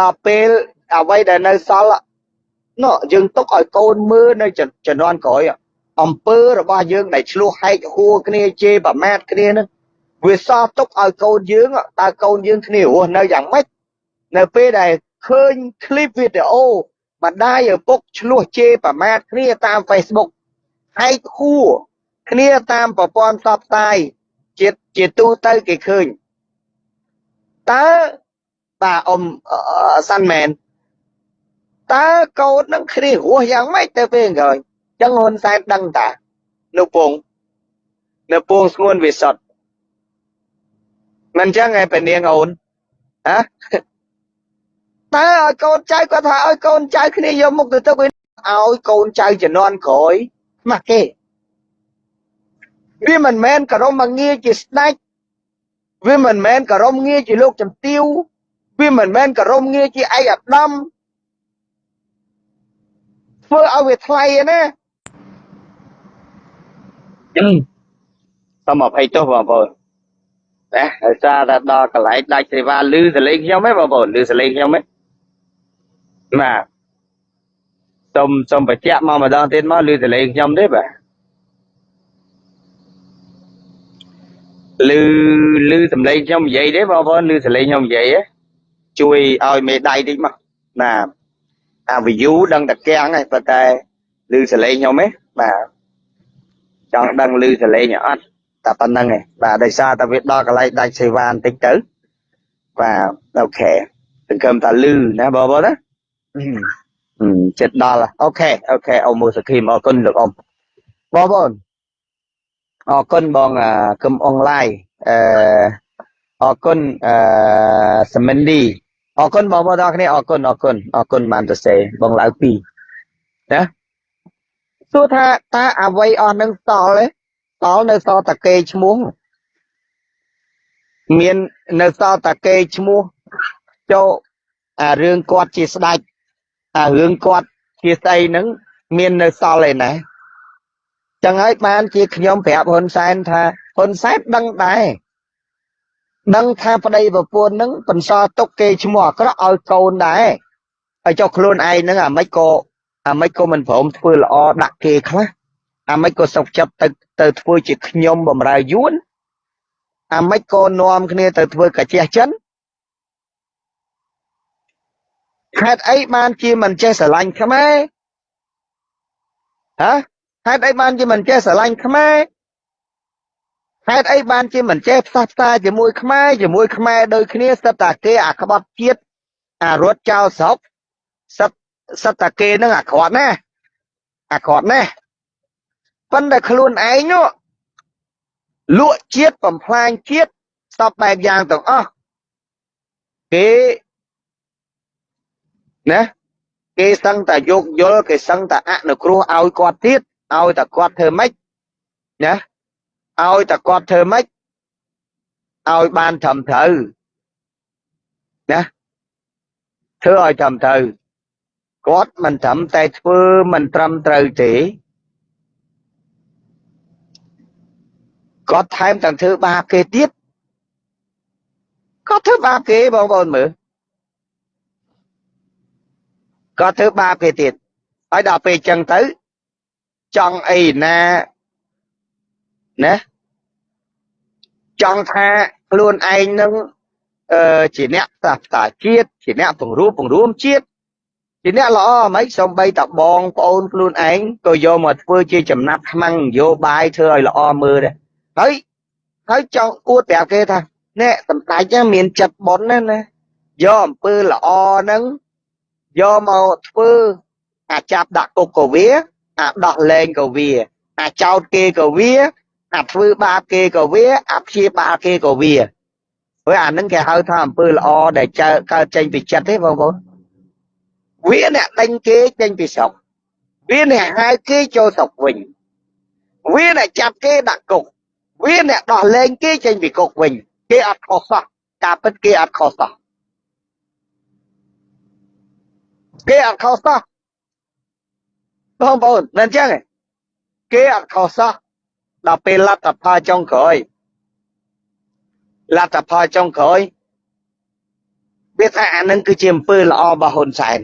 ដល់ពេលអ្វីដែលនៅសល់នោះយើងទុកឲ្យកូនមើលនៅជំនាន់ក្រោយអំពើរបស់យើងដែលឆ្លោះហែកហួរគ្នាជេរប្រមាថគ្នានឹងវាសល់ទុកឲ្យកូនយើងតើកូនយើងគ្នារស់នៅយ៉ាងម៉េចនៅពេលដែលឃើញคลิปវីដេអូម្ដាយឪពុកឆ្លោះជេរប្រមាថគ្នាតាម Facebook ហែកហួរ គ្នាតាមប្រព័ន្ធផ្សព្វផ្សាយជាជាទូទៅគេឃើញតើបាទអ៊ំសាន់មែនតើកូននឹងគ្នារស់យ៉ាងម៉េចទៅពេលក្រោយចឹងហ៊ុនសែនដឹងតានៅពងនៅពងស្ងួនវិសុទ្ធមិនចឹងឯងពនាងអូនហ៎តើឲ្យកូនចៅគាត់ថាឲ្យកូនចៅគ្នាយកមុខទៅទុកឲ្យកូនចៅជំនាន់ក្រោយខ្មាស់គេ វាមិនមែនគោរមមកងារជាស្ដេចវាមិនមែនគោរមងារជាលោកជំទាវវាមិនមែនគោរមងារជាឯកឧត្តមធ្វើឲ្យវាថ្លៃណាសូមអភ័យទោសបងប្អូនណាដោយសារតែដល់កន្លែងដាច់សេវាលឺសលេងខ្ញុំហ៎បងប្អូនលឺសលេងខ្ញុំហ៎បាទសូមសូមបញ្ជាក់មកម្ដងទៀតមកលឺសលេងខ្ញុំទេបាទ លឺលឺសំឡេងខ្ញុំនិយាយទេបងប្អូនលឺសំឡេងខ្ញុំនិយាយជួយឲ្យមេដៃតិចមកណាអា view ដឹងតែកៀងហើយប៉ុន្តែលឺសំឡេងខ្ញុំទេបាទចង់ដឹងលឺសំឡេងអត់តែប៉ុណ្្នឹងឯងបាទដោយសារតែវាដល់កន្លែងដាច់សេវាបន្តិចទៅបាទ OK សង្ឃឹមថាលឺណាបងប្អូនណាចិត្តដល់ OK OK អ៊ំមូសខីមអរគុណលោកអ៊ំបងប្អូន អរគុណបងកឹមអងឡាយអឺអរគុណអឺសមិនឌីអរគុណបងប្អូនទាំងគ្នាអរគុណអរគុណអរគុណបានទៅសេបងឡៅ2ណាសួរថាតើអ្វីអស់នឹងតល់ទេតល់នៅសល់តាគេឈ្មោះមាននៅសល់តាគេឈ្មោះចូលអារឿងគាត់ជាស្ដេចអារឿងគាត់ជាស្អីហ្នឹងមាននៅសល់ឯណា ចឹងហើយបានជាខ្ញុំប្រាប់ហ៊ុនសែនថាហ៊ុនសែនដឹងដែរដឹងថាប្តីប្រពន្ធនឹងបន្សល់ទុកគេឈ្មោះអាក្រក់ឲ្យកូនដែរហើយចុះខ្លួនឯងហ្នឹងអាម៉េចក៏អាម៉េចក៏មិនព្រមធ្វើល្អដាក់គេខ្លះអាម៉េចក៏សុកចិត្តទៅទៅធ្វើជាខ្ញុំបំរើយួនអាម៉េចក៏នាំគ្នាទៅធ្វើកាជះចិនហេតុអីបានជាមិនចេះស្រឡាញ់ខ្មែរហ៎ ហេតុអីបានជាមិនចេះស្រឡាញ់ខ្មែរហេតុអីបានជាមិនចេះផ្សះផ្សាជាមួយខ្មែរជាមួយខ្មែរដូចគ្នាសិតតាគេអាក្បត់ជាតិអារត់ចោលស្រុកសិតសិតតាគេនឹងអាក្រក់ណាស់អាក្រក់ណាស់ប៉ុន្តែខ្លួនឯងនោះលក់ជាតិបំផ្លាញជាតិសពបែបយ៉ាងទាំងអស់គេណាគេសឹងតែយកយល់គេសឹងតែអនុគ្រោះឲ្យគាត់ទៀត ឲ្យតែគាត់ធ្វើម៉េចណាឲ្យតែគាត់ធ្វើម៉េចឲ្យបានត្រឹមត្រូវណាធ្វើឲ្យត្រឹមត្រូវគាត់មិនត្រឹមតែធ្វើមិនត្រឹមត្រូវទេគាត់ថែមទាំងធ្វើបាបគេទៀតគាត់ធ្វើបាបគេបងប្អូនមើលគាត់ធ្វើបាបគេទៀតហើយដល់ពេលចឹងទៅ ចង់អីណាណាចង់ថាខ្លួនឯងនឹងអឺជាអ្នកសាស្ត្រាជាតិជាអ្នកពង្រួមពង្រួមជាតិជាអ្នកល្អហ្មងសំបីតបងប្អូនខ្លួនឯងក៏យកមកធ្វើជាចំណាត់ខ្មាំងនយោបាយធ្វើឲ្យល្អមើលដែរហើយហើយចង់អួតប្រាប់គេថានេះសម្ដេចមានចិត្តប៉ុនណាណាយកអំពើល្អហ្នឹងយកមកធ្វើអាចាប់ដាក់គុកក៏វា អាដោះលែងក៏វា អាចោតគេក៏វា អាធ្វើបាបគេក៏វាអាព្យាបាលគេក៏វាព្រោះអានឹងគេហៅថាអំពើល្អដែលចើកើតចេញពីចិត្តទេបងប្អូនវាអ្នកដេញគេចេញពីស្រុកវាអ្នកហៅគេចូលស្រុកវិញវាអ្នកចាប់គេដាក់គុកវាអ្នកដោះលែងគេចេញពីគុកវិញ គេអត់ខុសសោះការពិតគេអត់ខុសសោះគេអត់ខុសសោះ បងប្អូនមិនអញ្ចឹងគេអត់ខុសសោះដល់ពេលលទ្ធផលចុងក្រោយលទ្ធផលចុងក្រោយវាថាអានឹងគឺជាអំពើល្អរបស់ហ៊ុនសែន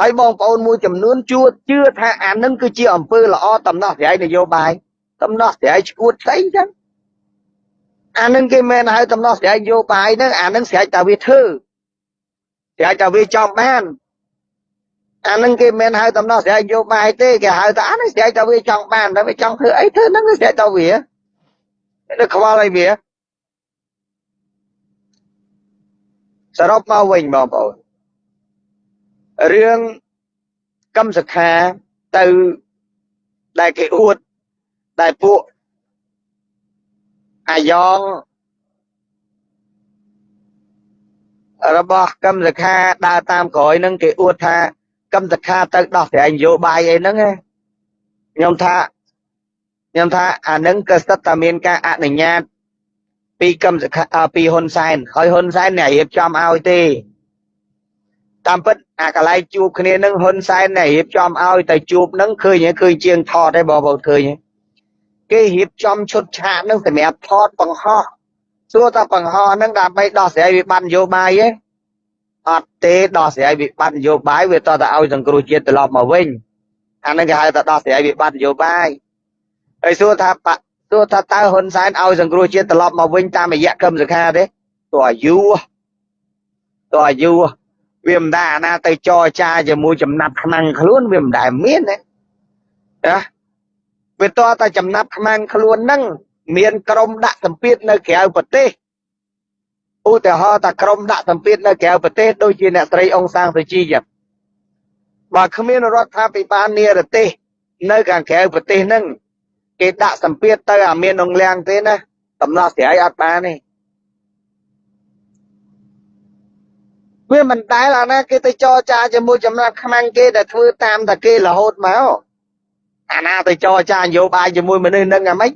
ហើយបងប្អូនមួយចំនួនជួជឿថាអានឹងគឺជាអំពើល្អតំណោះស្រាយនយោបាយតំណោះស្រាយឈួតផ្សេងចឹងអានឹងគេមិនហៅតំណោះស្រាយនយោបាយហ្នឹងអានឹងស្រេចតែវាធ្វើស្រេចតែវាចង់បាន អានឹងគេមិនហៅតំណោះស្រាយនយោបាយទេគេហៅថាអានឹងស្រែកតែវាចង់បានតែវាចង់ធ្វើអីធ្វើហ្នឹងស្រែកតែវានៅខ្វល់អីវាសរុបមកវិញបងប្អូនរឿងកម្មសខាទៅដែលគេអួតដែលពួកអាយ៉ងរបស់កម្មសខាដើរតាមក្រោយនឹងគេអួតថា កម្មសខាទៅដោះស្រាយនយោបាយអីហ្នឹងខ្ញុំថាខ្ញុំថាអានឹងក៏ស្ទើរតែមានការអនុញ្ញាតពីកម្មសខាពីហ៊ុនសែនហើយហ៊ុនសែនអ្នករៀបចំឲ្យទេតាមពិតអាកន្លែងជួបគ្នានឹងហ៊ុនសែនអ្នករៀបចំឲ្យតែជួបនឹងឃើញឃើញជាងថតទេបងប្អូនឃើញគេរៀបចំឈុតឆាកនឹងសម្រាប់ថតបង្ហោះសួរថាបង្ហោះនឹងដើម្បីដោះស្រាយវិបត្តិនយោបាយទេ អត់ទេដោះស្រាយវិបត្តិនយោបាយវាតតែឲ្យសង្គ្រោះជាតិត្រឡប់មកវិញអានឹងគេហៅថាដោះស្រាយវិបត្តិនយោបាយហើយសួរថាសួរថាតើហ៊ុនសែនឲ្យសង្គ្រោះជាតិត្រឡប់មកវិញតាមរយៈកម្មសខាទេទោះអាយុទោះអាយុវាមិនដែរអាណាទៅចរចាជាមួយចំណាប់ខ្មាំងខ្លួនវាមិនដែលមានណាណាវាតតែចំណាប់ខ្មាំងខ្លួនហ្នឹងមានក្រុមដាក់សម្ពាធនៅក្រៅប្រទេស ឧទាហរណ៍ថាក្រុមដាក់សម្ពាធនៅក្រៅប្រទេសដូចជាអ្នកស្រីអង្សាងសុជីចឹងបើគ្មានរដ្ឋាភិបាលនិរទេសនៅខាងក្រៅប្រទេសហ្នឹងគេដាក់សម្ពាធទៅអាមាននងលៀងទេណាដំណោះស្រាយអត់បានទេវាមិនដែលអាណាគេទៅចរចាជាមួយចំណាត់ខ្មាំងគេដែលធ្វើតាមតែគេរហូតមកអាណាទៅចរចានយោបាយជាមួយមនុស្សនឹងអាម៉េច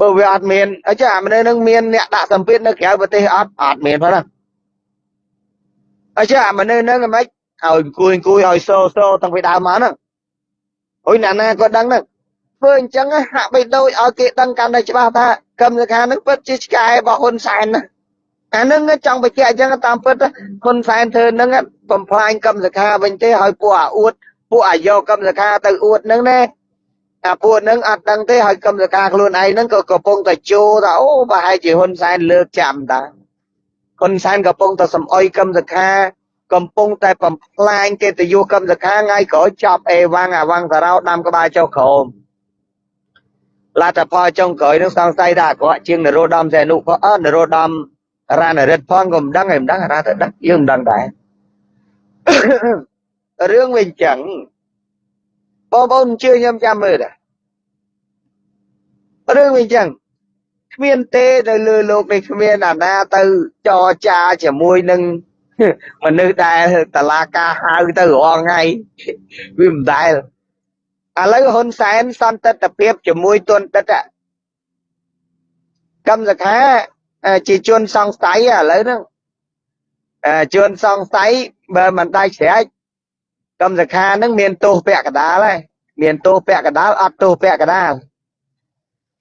បើវាអត់មានអញ្ចឹងអាមនុស្សនឹងមានអ្នកដាក់សម្ពាធនៅក្រៅប្រទេសអត់អត់មានផងណាអញ្ចឹងអាមនុស្សនឹងអាម៉េចឲ្យអង្គុយអង្គុយឲ្យសូសូតាំងពីដើមមកហ្នឹងអុយអ្នកណាក៏ដឹងហ្នឹងធ្វើអញ្ចឹងហាក់បីដូចឲ្យគេដឹងកាន់តែច្បាស់ថាកម្មសខានឹងពិតជាឆ្កែរបស់ហ៊ុនសែនណាអានឹងចង់បញ្ជាក់អញ្ចឹងតាមពិតហ៊ុនសែនធ្វើនឹងបំផ្លាញកម្មសខាវិញទេឲ្យពួកអាអួតពួកអាយកកម្មសខាទៅអួតនឹងណា អាពួកនឹងអត់ដឹងទេឲ្យកម្មសខាខ្លួនឯងហ្នឹងក៏កំពុងតែជោថាអូប្រហែលជាហ៊ុនសែនលើកចាំតាហ៊ុនសែនកំពុងតែសំអុយកម្មសខាកំពុងតែបំផ្លាញកិត្តិយសកម្មសខាថ្ងៃក្រោយចាប់អេវ៉ាំងអាវ៉ាំងសារោដាំក្បាលចុះក្រោមលទ្ធផលចុងក្រោយនឹងសង្ស័យថាអាក្រក់ជាងនរោត្តមសែនុក៏អត់នរោត្តមរានរិទ្ធផងក៏មិនដឹងហើយមិនដឹងរាទៅដឹងយើងមិនដឹងដែររឿងវាអញ្ចឹង បងប្អូនជឿខ្ញុំចាំមើលដែររឿងវាអញ្ចឹងគ្មានទេនៅលើលោកនេះគ្មានអាណាទៅចរចាជាមួយនឹងមនុស្សដែលតឡាការហៅទៅរាល់ថ្ងៃវាមិនដែលឥឡូវហ៊ុនសែនសន្តិទ្ធភាពជាមួយទុនតិតកម្មសខាជាជនសង្ស័យឥឡូវហ្នឹងជនសង្ស័យបើមិនដៃស្រែក កម្មសខាហ្នឹងមានទោសពាក់កដាលហើយមានទោសពាក់កដាលអត់ទោសពាក់កដាល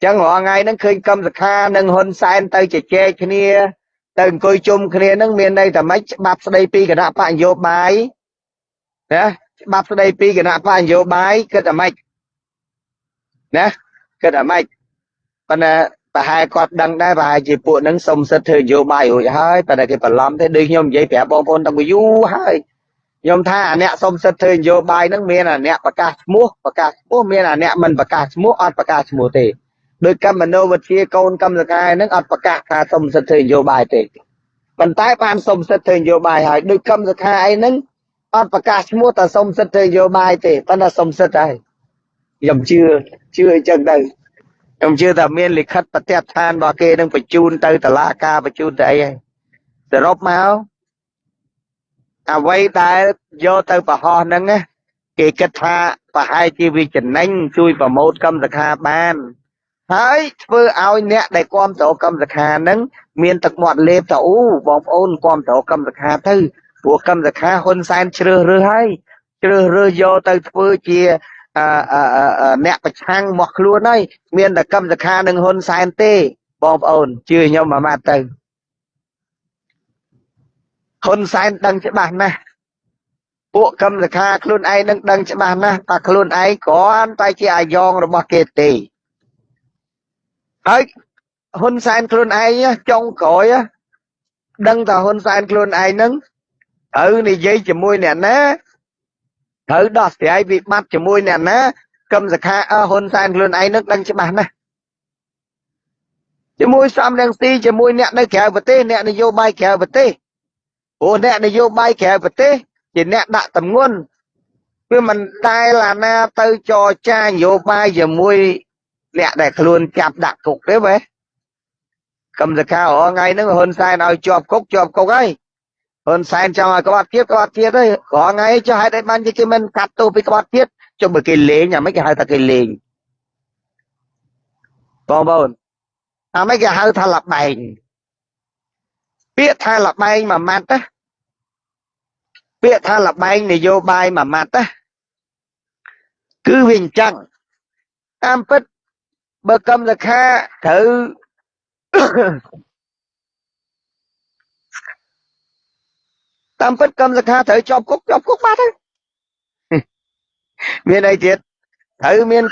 ចឹងរាល់ថ្ងៃហ្នឹងឃើញកម្មសខានិងហ៊ុនសែនទៅជជែកគ្នា ទៅអង្គុយជុំគ្នាហ្នឹងមានន័យថាម៉េចច្បាប់ស្ដីពីគណៈបកនយោបាយណាច្បាប់ស្ដីពីគណៈបកនយោបាយគិតថាម៉េចណាគិតថាម៉េចប៉ុន្តែប្រហែលគាត់ដឹងដែរប្រហែលជាពួកហ្នឹងសុំសិទ្ធធ្វើនយោបាយរួចហើយប៉ុន្តែគេបន្លំទេដូចខ្ញុំនិយាយប្រាប់បងប្អូនតាំងពីយូរហើយ ខ្ញុំថាអាអ្នកសុំសិទ្ធធ្វើនយោបាយហ្នឹងមានអាអ្នកប្រកាសឈ្មោះប្រកាសឈ្មោះមានអាអ្នកមិនប្រកាសឈ្មោះអត់ប្រកាសឈ្មោះទេដោយកម្មនោវិទ្យាកូនកម្មសកាយហ្នឹងអត់ប្រកាសថាសុំសិទ្ធធ្វើនយោបាយទេប៉ុន្តែបានសុំសិទ្ធធ្វើនយោបាយហើយដោយកម្មសខាអីហ្នឹងអត់ប្រកាសឈ្មោះតែសុំសិទ្ធធ្វើនយោបាយទេប៉ុន្តែសុំសិទ្ធហើយខ្ញុំជឿជឿអញ្ចឹងទៅខ្ញុំជឿថាមានលិខិតប្រតិឋានរបស់គេនឹងបញ្ជូនទៅតុលាការបញ្ជូនទៅអីហើយសរុបមក អ្វីដែលយកទៅប្រហោះហ្នឹងគេគិតថាប្រហែលជាវាចំណេញជួយប្រម៉ូតកម្មសខាបានហើយធ្វើឲ្យអ្នកដែលគ្រប់គ្រងកម្មសខាហ្នឹងមានទឹកមាត់លេបទៅអូបងប្អូនគ្រប់គ្រងកម្មសខាទៅព្រោះកម្មសខាហ៊ុនសែនជ្រើសរើសហើយជ្រើសរើសយកទៅធ្វើជាអ្នកប្រឆាំងមកខ្លួនហើយមានតែកម្មសខានឹងហ៊ុនសែនទេបងប្អូនជឿខ្ញុំមួយម៉ាត់ទៅ ហ៊ុនសែនដឹងច្បាស់ណាស់ពួកកម្មសខាខ្លួនឯងនឹងដឹងច្បាស់ណាស់ថាខ្លួនឯងគ្រាន់តែជាអាយ៉ងរបស់គេទេហើយហ៊ុនសែនខ្លួនឯងចុងក្រោយដឹងថាហ៊ុនសែនខ្លួនឯងនឹងត្រូវនិយាយជាមួយអ្នកណាត្រូវដោះស្រាយវិបត្តិជាមួយអ្នកណាកឹមសខាហ៊ុនសែនខ្លួនឯងនឹងដឹងច្បាស់ណាស់ជាមួយសំរងស៊ីជាមួយអ្នកនៅក្រៅប្រទេសអ្នកនយោបាយក្រៅប្រទេស ព្រោះអ្នកនយោបាយក្រៅប្រទេសជាអ្នកដាក់តម្ងន់វាមិនដែលអាណាទៅចរចានយោបាយជាមួយអ្នកដែលខ្លួនចាប់ដាក់គុកទេបែកម្មសខារងថ្ងៃហ្នឹងហ៊ុនសែនឲ្យជាប់គុកជាប់គុកហើយហ៊ុនសែនចង់ឲ្យក្បត់ទៀតក្បត់ទៀតហើយរងថ្ងៃចុះហេតុអីបានគេមិនកាត់ទោសពីក្បត់ទៀតចុះបើគេលេងអាមិនគេហៅថាគេលេងបងប្អូនអាម៉េចគេហៅថាលបែង ពាក្យថាលបែងមួយម៉ាត់ណាពាក្យថាលបែងនយោបាយមួយម៉ាត់ណាគឺវាអញ្ចឹងតាមពិតបើកម្មសខាត្រូវតាមពិតកម្មសខាត្រូវជាប់គុកជាប់គុកបាត់ហើយមានអីទៀតត្រូវមាន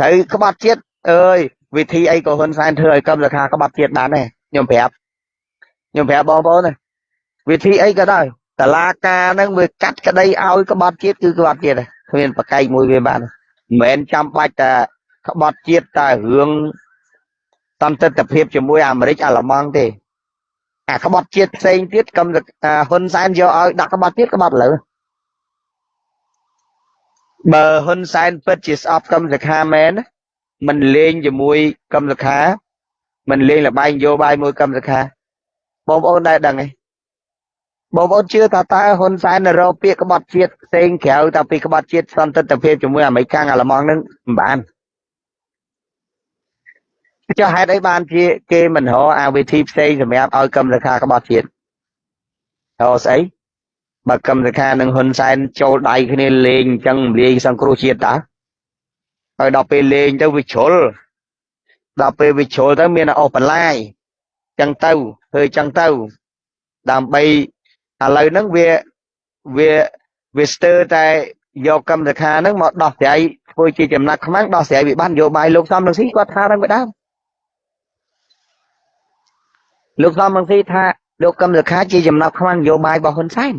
ត្រូវក្បត់ជាតិអើយវិធីអីក៏ហ៊ុនសែនធ្វើឲ្យកម្មសខាក្បត់ជាតិបានដែរខ្ញុំប្រាប់ ខ្ញុំប្រាប់បងប្អូនណាវិធីអីក៏ដោយតឡាការហ្នឹងវាកាត់ក្តីឲ្យក្បត់ជាតិគឺក្បត់ជាតិដែរគ្មានប្រកែកមួយវាបានមិនមែនចាំបាច់តែក្បត់ជាតិតែរឿងតន្តិទ្ធភាពជាមួយអាមេរិកអាល្លឺម៉ង់ទេអាក្បត់ជាតិផ្សេងទៀតកំហ៊ុនសែនយកឲ្យដាក់ក្បត់ទៀតក្បត់លើបើហ៊ុនសែនពិតជាស្អប់កម្មសខាមែនមិនលេងជាមួយកម្មសខាមិនលេងលបែងយោបាយមួយកម្មសខា បងប្អូនដែរដឹងទេបងប្អូនជឿថាតើហ៊ុនសែនរកពាក្យក្បត់ជាតិផ្សេងក្រៅតែពីក្បត់ជាតិសន្តិភាពជាមួយអាមេរិកអាល្លឺម៉ង់នឹងមិនបានចុះហេតុអីបានជាគេមិនរកអាវិធីផ្សេងសម្រាប់ឲ្យកម្មសខាក្បត់ជាតិរកស្អីបើកម្មសខានិងហ៊ុនសែនចូលដៃគ្នាលេងអញ្ចឹងលាយសង្គ្រោះជាតិតាហើយដល់ពេលលេងទៅវាជ្រុលដល់ពេលវាជ្រុលទៅមានអស់បន្លាយ ចឹងទៅធ្វើចឹងទៅ ដើម្បីឥឡូវហ្នឹងវាវាវាស្ទើរតែយកកម្មសខាហ្នឹងមកដោះស្រាយធ្វើជាចំណាក់ខ្មាំងដោះស្រាយវិបត្តិនយោបាយលោកសំរងស៊ីគាត់ថាហ្នឹងវាដើមលោកសំរងស៊ីថាលោកកឹមសុខាជាចំណាប់ខ្មាំងនយោបាយរបស់ហ៊ុនសែន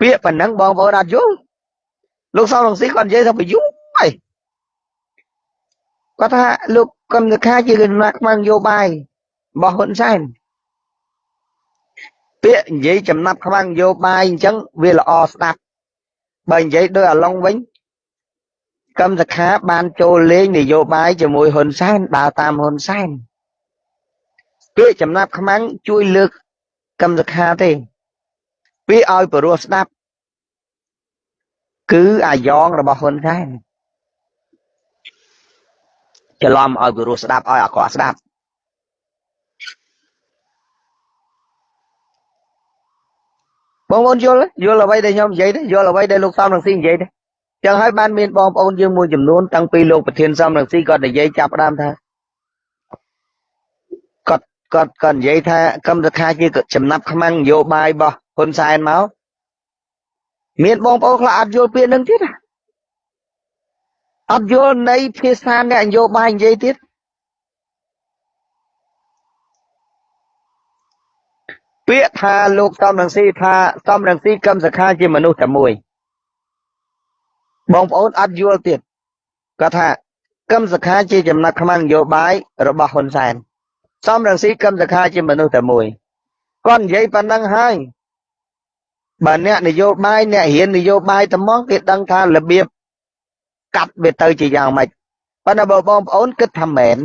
ពាក្យប៉ុណ្ណឹងបងប្អូនអត់យល់លោកសំរងស៊ីគាត់និយាយថាបយុហើយគាត់ថាលោកកឹមសុខាជាចំណាប់ខ្មាំងនយោបាយ របស់ហ៊ុនសែនពាក្យនិយាយចំណាប់ខ្មាំងនយោបាយអញ្ចឹងវាល្អស្ដាប់បើនិយាយដោយអាឡុងវិញកម្មសខាបានចូលលេងនយោបាយជាមួយហ៊ុនសែនដើរតាមហ៊ុនសែនពាក្យចំណាប់ខ្មាំងជួយលើកកម្មសខាទេវាឲ្យព្រោះស្ដាប់ គឺអាយ៉ងរបស់ហ៊ុនសែនច្រឡំឲ្យព្រោះស្ដាប់ឲ្យអាក្រក់ស្ដាប់ បងប្អូនយល់យល់អ្វីដែលខ្ញុំនិយាយទេយល់អ្វីដែលលោកសំរងស៊ីនិយាយទេចឹងហើយបានមានបងប្អូនយើងមួយចំនួនតាំងពីលោកប្រធានសំរងស៊ីគាត់និយាយចាប់ផ្ដើមថាគាត់គាត់និយាយថាកម្មសខាជាចំណាប់ខ្មាំងនយោបាយរបស់ហ៊ុនសែនមកមានបងប្អូនខ្លះអត់យល់ពាក្យនឹងទៀតអត់យល់នៃភាសាអ្នកនយោបាយនិយាយទៀត ពាក្យថាលោកសំរងស៊ីថាសំរងស៊ីកម្មសខាជាមនុស្សតែមួយបងប្អូនអត់យល់ទៀតគាត់ថាកម្មសខាជាចំណាត់ខ្មាំងនយោបាយរបស់ហ៊ុនសែនសំរងស៊ីកឹមសខាជាមនុស្សតែមួយគាត់និយាយប៉ុណ្ណឹងហើយបើអ្នកនយោបាយអ្នករៀននយោបាយត្មងគេដឹងថារបៀបកាត់វាទៅជាយ៉ាងម៉េចប៉ុន្តែបើបងប្អូនគិតថាមែន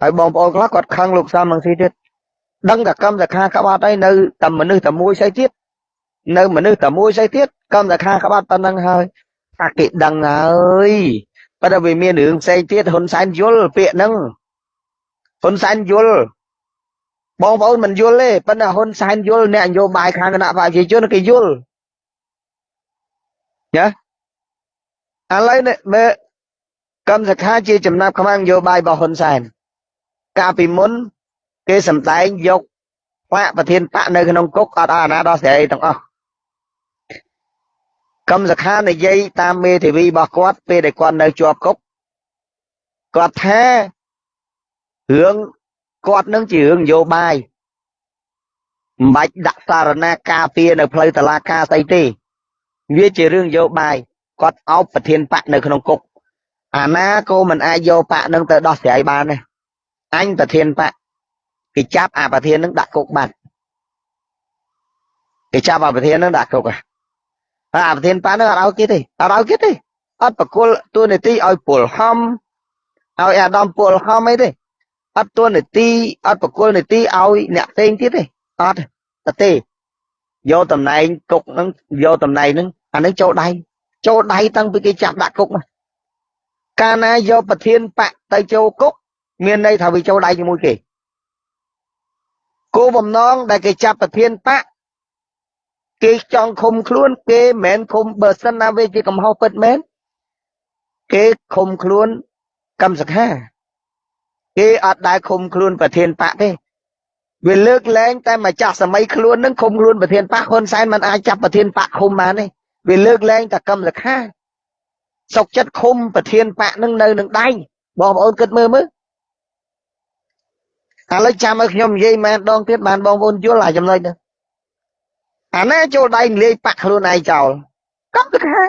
ហើយបងប្អូនខ្លះគាត់ខឹងលោកសំរងស៊ីទៀត ដឹងតែកម្មសខាក្បត់អីនៅតែមនុស្សតែមួយស្អីទៀតនៅមនុស្សតែមួយស្អីទៀតកម្មសខាក្បត់ប៉ុណ្ណឹងហើយថាគេដឹងហើយប៉ុន្តែវាមានរឿងផ្សេងទៀតហ៊ុនសែនយល់ពាក្យហ្នឹងហ៊ុនសែនយល់បងប្អូនមិនយល់ទេប៉ុន្តែហ៊ុនសែនយល់អ្នកនយោបាយខាងគណៈបព្វជិជនគេយល់ណាឥឡូវនេះមើលកម្មសខាជាចំណាប់ខ្មាំងនយោបាយរបស់ហ៊ុនសែនកាលពីមុន គេសម្ដែងយកបកប្រធានបកនៅក្នុងគុកអត់អាណាដល់ស្រីទាំងអស់កម្មសខានិយាយតាមមេធាវីរបស់គាត់ពេលដែលគាត់នៅជាប់គុកគាត់ថារឿងគាត់នឹងជារឿងនយោបាយមិនបាច់ដាក់សារណាការពារនៅផ្លូវតឡាការស្អីទេ វាជារឿងនយោបាយគាត់អោបប្រធានបកនៅក្នុងគុកអាណាក៏មិនអាចយកបកនឹងទៅដោះស្រាយបានទេអញប្រធានបក គេចាប់អាប្រធាននឹងដាក់គុកបាត់គេចាប់អាប្រធាននឹងដាក់គុកហើយអាប្រធានបកនឹងអត់ឲ្យគេទេអត់ឲ្យគេទេអត់បកគលទួនាទីឲ្យពលហំឲ្យអាដាមពលហំអីទេអត់ទួនាទីអត់បកគលនាទីឲ្យអ្នកផ្សេងទៀតទេអត់ទេយកតំណែងគុកហ្នឹងយកតំណែងហ្នឹងអានឹងចូលដៃចូលដៃតាំងពីគេចាប់ដាក់គុកមកកាលណាយកប្រធានបកទៅចូលគុកមានន័យថាវាចូលដៃជាមួយគេ គោលបំណងដែលគេចាប់ប្រធានបកគេចង់ឃុំខ្លួនគេមិនមែនឃុំបើសិនណាវាជាកំហុសពិតមែនគេឃុំខ្លួនកម្មសខាគេអត់ដែលឃុំខ្លួនប្រធានបកទេវាលើកលែងតែម្ចាស់សម័យខ្លួននឹងឃុំខ្លួនប្រធានបកហ៊ុនសែនមិនអាចចាប់ប្រធានបកឃុំបានទេវាលើកលែងតែកម្មសខាសុកចិត្តឃុំប្រធានបកនឹងនៅនឹងដៃបងប្អូនគិតមើលមើល ឥឡូវចាំឲ្យខ្ញុំនិយាយមែនដងទៀតបានបងប្អូនយល់អាចំណុចនេះអាណាចូលដៃលាយបាក់ខ្លួនឯងចោលកម្មសខា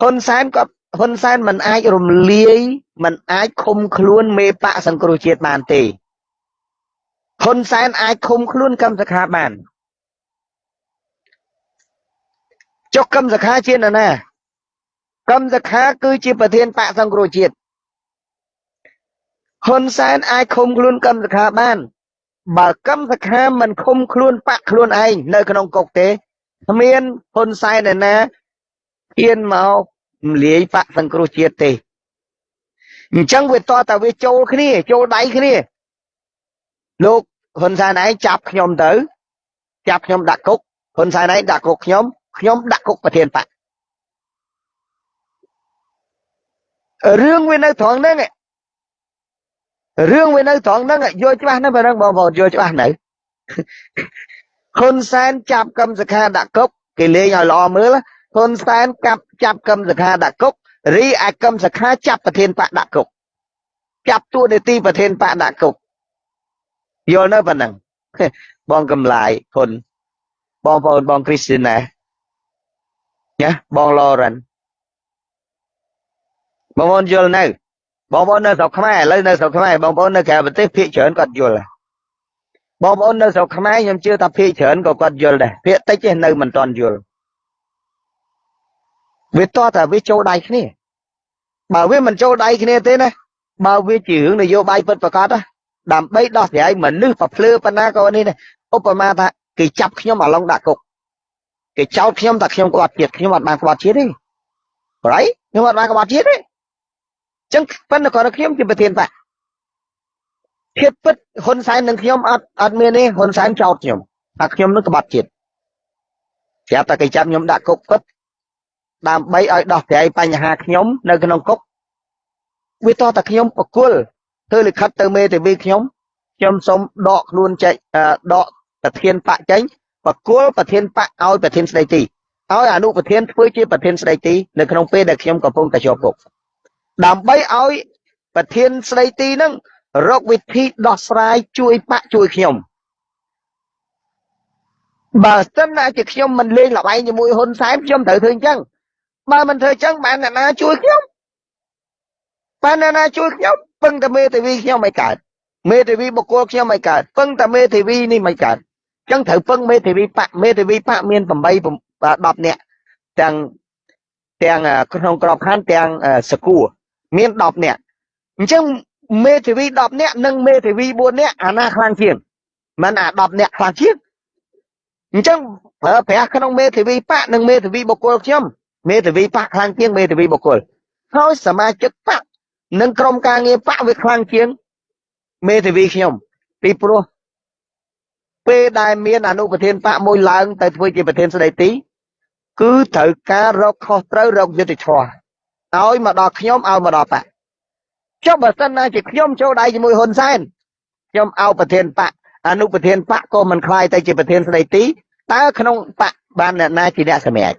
ហ៊ុនសែនគាត់ហ៊ុនសែនមិនអាចរំលាយមិនអាចឃុំខ្លួនមេបកសង្គ្រោះជាតិបានទេហ៊ុនសែនអាចឃុំខ្លួនកម្មសខាបានចុះកម្មសខាជានរណាកម្មសខាគឺជាប្រធានបកសង្គ្រោះជាតិ ហ៊ុនសែនអាចឃុំខ្លួនកម្មសខាបាន បើកម្មសខាមិនឃុំខ្លួនបកខ្លួនឯងនៅក្នុងគុកទេគ្មានហ៊ុនសែនឯណាហ៊ានមករំលាយបកសង្គ្រោះជាតិទេអញ្ចឹងវាតតែវាចូលគ្នាចូលដៃគ្នាលោកហ៊ុនសែនឯងចាប់ខ្ញុំទៅចាប់ខ្ញុំដាក់គុកហ៊ុនសែនឯងដាក់គុកខ្ញុំខ្ញុំដាក់គុកប្រធានបករឿងវានៅត្រង់ហ្នឹង រឿងវានៅត្រង់ហ្នឹងយល់ច្បាស់ណាស់បើហ្នឹងបងប្អូនយល់ច្បាស់នៅហ៊ុនសែនចាប់កម្មសខាដាក់គុកគេលេងឲ្យល្អមើលហ៊ុនសែនកាប់ចាប់កម្មសខាដាក់គុករីឯកម្មសខាចាប់ប្រធានបកដាក់គុកចាប់តួនាទីប្រធានបកដាក់គុកយល់នៅប៉ុណ្ណឹងបងកំឡាយហ៊ុនបងប្អូនបងគ្រីស្ទីណាណាបងឡូរ៉ាន់បងប្អូនយល់នៅ បងប្អូននៅស្រុកខ្មែរឥឡូវនៅស្រុកខ្មែរបងប្អូននៅក្រៅប្រទេសភាគច្រើនគាត់យល់បងប្អូននៅស្រុកខ្មែរខ្ញុំជឿថាភាគច្រើនក៏គាត់យល់ដែរភាគតិចទេនៅមិនទាន់យល់វាតតែវាចូលដៃគ្នាបើវាមិនចូលដៃគ្នាទេណាបើវាជារឿងនយោបាយពិតប្រកបដើម្បីដោះស្រាយមនុស្សប្រភ្លឺប៉ុណ្ណាក៏នេះឧបមាថាគេចាប់ខ្ញុំអាឡុងដាក់គុកគេចោទខ្ញុំថាខ្ញុំក្បត់ជាតិខ្ញុំអត់បានក្បត់ជាតិទេប្រៃខ្ញុំអត់បានក្បត់ជាតិទេ ចឹងប៉ុន្តែគាត់ខ្ញុំជាប្រធានបកភាពពិតហ៊ុនសែននិងខ្ញុំអត់អត់មានទេហ៊ុនសែនចោទខ្ញុំថាខ្ញុំនឹងក្បត់ជាតិប្រាប់តែគេចាប់ខ្ញុំដាក់គុកពិតដើម្បីឲ្យដោះស្រាយបញ្ហាខ្ញុំនៅក្នុងគុកវាតតែខ្ញុំបកុលធ្វើលិខិតទៅមេធាវីខ្ញុំខ្ញុំសូមដកខ្លួនចេញដកប្រធានបកចេញបកុលប្រធានបកឲ្យប្រធានស្ដីទីឲ្យអនុប្រធានធ្វើជាប្រធានស្ដីទីនៅក្នុងពេលដែលខ្ញុំកំពុងតែជាប់គុក ដើម្បីឲ្យប្រធានស្ដីទីនឹងរកវិធីដោះស្រាយជួយបាក់ជួយខ្ញុំបើសិនណាជាខ្ញុំមិនលេងលបែងជាមួយហ៊ុនសែនខ្ញុំត្រូវធ្វើអញ្ចឹងបើមិនធ្វើអញ្ចឹងបានអ្នកណាជួយខ្ញុំបានអ្នកណាជួយខ្ញុំពឹងតែមេធាវីខ្ញុំមិនកើតមេធាវីបុគ្គលខ្ញុំមិនកើតពឹងតែមេធាវីនេះមិនកើតអញ្ចឹងត្រូវពឹងមេធាវីបកមេធាវីបកមាន8 10នាក់ទាំងទាំងក្នុងក្របខ័ណ្ឌទាំងសកួរ មាន10នាក់អញ្ចឹងមេធាវី10នាក់និងមេធាវី4នាក់អាណាខ្លាំងជាងមិនអា10នាក់ខ្លាំងជាងអញ្ចឹងប្រើប្រាស់ក្នុងមេធាវីបកនិងមេធាវីបុគ្គលខ្ញុំមេធាវីបកខ្លាំងជាងមេធាវីបុគ្គលហើយសមាជិកបកនិងក្រុមការងារបកវាខ្លាំងជាងមេធាវីខ្ញុំពីព្រោះពេលដែលមានអនុប្រធានបកមួយឡើងទៅធ្វើជាប្រធានស្ដីទីគឺត្រូវការរកខុសត្រូវរកយុត្តិធម៌ ឲ្យមកដល់ខ្ញុំឲ្យមកដល់បកចុះបើសិនណាជាខ្ញុំចូលដៃជាមួយហ៊ុនសែនខ្ញុំឲ្យប្រធានបកអនុប្រធានបកក៏មិនខ្លាយទៅជាប្រធានស្ដីទីតើក្នុងបកបានអ្នកណាជាអ្នកសម្រេច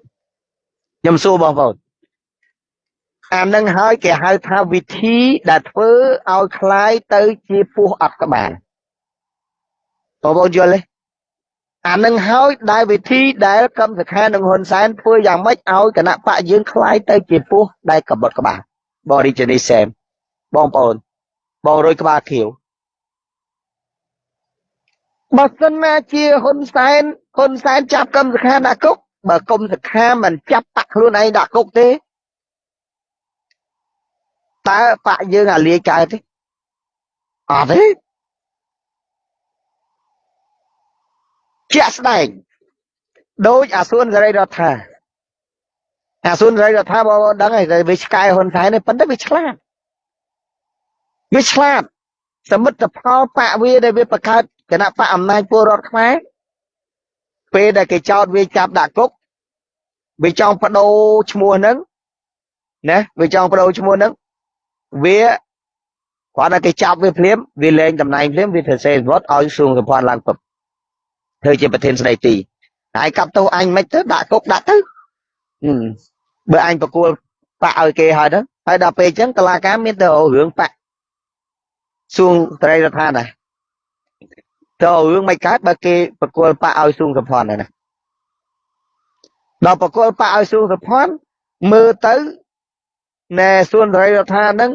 ខ្ញុំសួរបងប្អូនអានឹងហើយគេហៅថាវិធីដែលធ្វើឲ្យคล้ายទៅជាពស់អត់ក្បាលបងប្អូនយល់ទេ អានឹងហើយដែលវិធីដែលកម្មសខានិងហ៊ុនសែនធ្វើយ៉ាងម៉េចឲ្យគណៈបកយើងคล้ายទៅជាពស់ដែលកបត់ក្បាលបរិជនីសែមបងប្អូនបងរួយក្បាលខៀវបើសិនណាជាហ៊ុនសែនហ៊ុនសែនចាប់កម្មសខាដាក់គុកបើគុំសខាមិនចាប់បាក់ខ្លួនឯងដាក់គុកទេតើបាក់យើងអាលាយកើតទេអត់ទេ ជាក់ស្ដែងដោយអាសួនសេរីរដ្ឋាអាស៊ុនរៃរដ្ឋាបងប្អូនដឹងហើយតែវាឆ្កែហ៊ុនសែននេះប៉ុន្តែវាឆ្លាតវាឆ្លាតសមិទ្ធផលបកវាដែលវាបង្កើតគណៈបកអំណាចពលរដ្ឋខ្មែរពេលដែលគេចោតវាចាប់ដាក់គុកវាចង់បដូរឈ្មោះហ្នឹងណាវាចង់បដូរឈ្មោះហ្នឹងវាគាត់តែគេចាប់វាភ្លាមវាលែងតំណែងភ្លាមវាធ្វើសេវត្តឲ្យសួងសម្ព័ន្ធឡើងពឹប ធ្វើជាប្រធានស្ដីទីហើយកាប់ទោសអញមិនទៅដាក់គុកដាក់ទៅបើអញប្រគល់បាក់ឲ្យគេហើយទៅហើយដល់ពេលអញ្ចឹងតឡាការមានទៅរឿងបាក់សួងត្រីរដ្ឋាដែរទៅរឿងមិនកើតបើគេប្រគល់បាក់ឲ្យសួងសម្ព័ន្ធហ្នឹងណាដល់ប្រគល់បាក់ឲ្យសួងសម្ព័ន្ធមើលទៅណែសួនត្រីរដ្ឋាហ្នឹង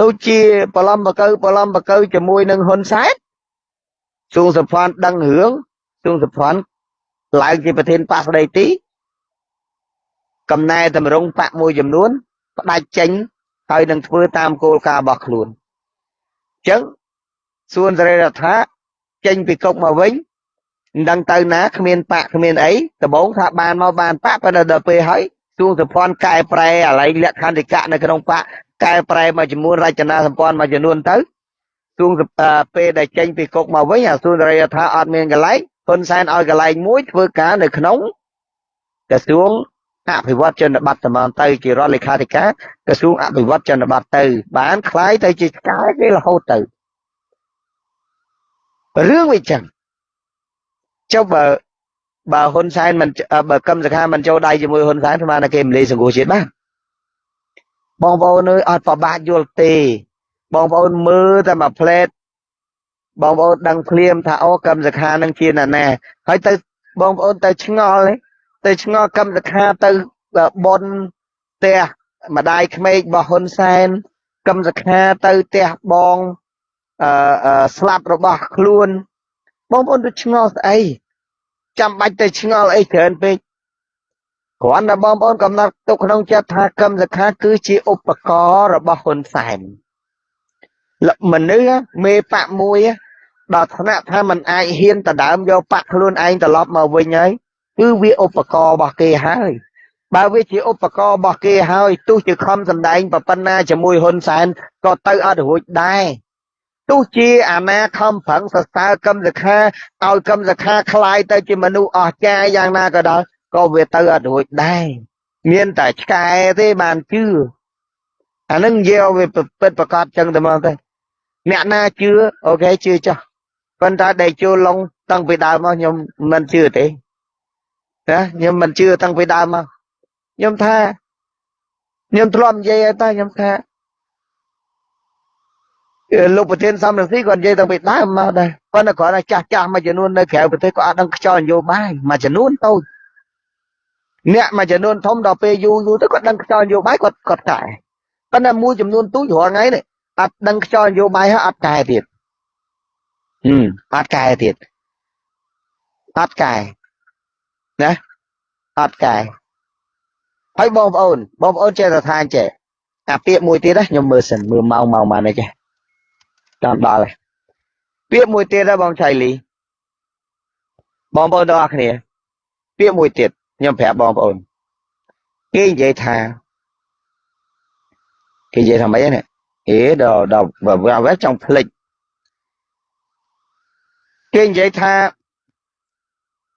ដូចជាបឡំបកៅបឡំបកៅជាមួយនឹងហ៊ុនសែនសួងសម្ព័ន្ធដឹងរឿង សួងសម្ព័ន្ធឡើងជាប្រធានបកស្ដីទីកំណែតម្រង់បកមួយចំនួនផ្ដាច់ចេញហើយនឹងធ្វើតាមគោលការណ៍របស់ខ្លួនអញ្ចឹងសួនសេរីរដ្ឋាចេញពីគុកមកវិញមិនដឹងទៅណាគ្មានបាក់គ្មានអីដំបងថាបានមកបានបាក់ប៉ុន្តែដល់ពេលហើយសួងសម្ព័ន្ធកែប្រែអាឡ័យលក្ខន្តិកៈនៅក្នុងបាក់កែប្រែមួយចំនួនរចនាសម្ព័ន្ធមួយចំនួនទៅសួងពេលដែលចេញពីគុកមកវិញអាសួងសេរីរដ្ឋាអត់មានកន្លែង ហ៊ុនសែនឲ្យកន្លែងមួយធ្វើការនៅក្នុងក្រសួងអភិវឌ្ឍជនបទតំងទៅជារដ្ឋលេខាធិការក្រសួងអភិវឌ្ឍជនបទទៅ បានคล้ายទៅជាឆ្កែគេរហូតទៅរឿងវាចឹងចុះបើបើហ៊ុនសែនមិនបើកឹមសខាមិនចូលដៃជាមួយហ៊ុនសែនស្មានតែគេមលីសង្គមជាតិបានបងប្អូនអើយអត់ប្របាក់យល់ទេបងប្អូនមើលតែមួយផ្លែត បងប្អូនដឹងភ្លាមថាអូកឹមសខានឹងជាណាណាហើយទៅបងប្អូនទៅឆ្ងល់ទៅឆ្ងល់កឹមសខាទៅបនផ្ទះម្ដាយក្មេករបស់ហ៊ុនសែនកឹមសខាទៅផ្ទះបងអឺស្លាប់របស់ខ្លួនបងប្អូនទៅឆ្ងល់ស្អីចាំបាច់ទៅឆ្ងល់អីច្រើនពេកគ្រាន់តែបងប្អូនកំណត់ទុកក្នុងចិត្តថាកឹមសខាគឺជាឧបករណ៍របស់ហ៊ុនសែនមនុស្សមេបកមួយ ដល់ថ្នាក់ថាมันអាចហ៊ានដដើមយកបាក់ខ្លួនឯងត្រឡប់មកវិញហើយគឺវាឧបករណ៍របស់គេហើយបើវាជាឧបករណ៍របស់គេហើយទោះជាខំសម្ដែងប៉ុណ្ណាជាមួយហ៊ុនសែនក៏ទៅអត់រួចដែរទោះជាអាណាខំប្រឹងសរសើរកឹមសខាឲ្យកឹមសខាคลายទៅជាមនុស្សអស្ចារ្យយ៉ាងណាក៏ដោយក៏វាទៅអត់រួចដែរមានតែឆ្កែទេបានជឿអានឹងយកវាពិតប្រកបចឹងតែមកទៅអ្នកណាជឿអូខេជឿចុះ ប៉ុន្តែដែលចូលឡុងតាំងពីដើមមកខ្ញុំមិនជឿទេណាខ្ញុំមិនជឿតាំងពីដើមមកខ្ញុំថាខ្ញុំធ្លាប់និយាយតែខ្ញុំថាលោកប្រធានសំរងស៊ីគាត់និយាយតាំងពីដើមមកដែរប៉ុន្តែគាត់ថាចាស់ចាស់មួយចំនួននៅក្រៅប្រទេសគាត់អត់ដឹងខ្យល់នយោបាយមួយចំនួនតូចអ្នកមួយចំនួនធំដល់ពេលយូរយូរទៅគាត់ដឹងខ្យល់នយោបាយគាត់គាត់កែប៉ុន្តែមួយចំនួនទូចរាល់ថ្ងៃនេះអត់ដឹងខ្យល់នយោបាយហើយអត់កែទៀតហឹម អត់កែទៀតអត់កែណាអត់កែហើយបងប្អូនបងប្អូនចេះតែថាចេះអាពាក្យមួយទៀតណាខ្ញុំមើលសិនមើលម៉ោងម៉ោងបានទេចេះតាមដល់ហើយពាក្យមួយទៀតណាបងឆៃលីបងប្អូនទាំងអស់គ្នា ពាក្យមួយទៀតខ្ញុំប្រាប់បងប្អូនគេនិយាយថាគេនិយាយថាម៉េចនេះអេដល់ដល់អ្វីចង់ភ្លេច គេនិយាយថា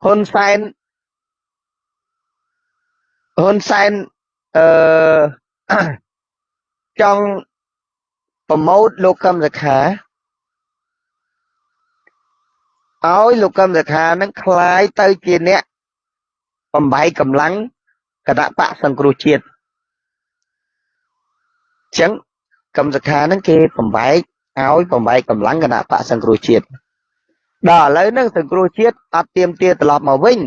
ហ៊ុនសែនហ៊ុនសែនអឺចង់ប្រម៉ូតលោកកឹមសុខាឲ្យលោកកឹមសុខានឹងคล้ายទៅជាអ្នកបំបីកម្លាំងគណៈបកសង្គ្រោះជាតិអញ្ចឹងកឹមសុខានឹងគេបំបែកឲ្យបំបែកកម្លាំងគណៈបកសង្គ្រោះជាតិ ដល់ឥឡូវហ្នឹងសង្គ្រោះជាតិអត់ទៀមទាត្រឡប់មកវិញ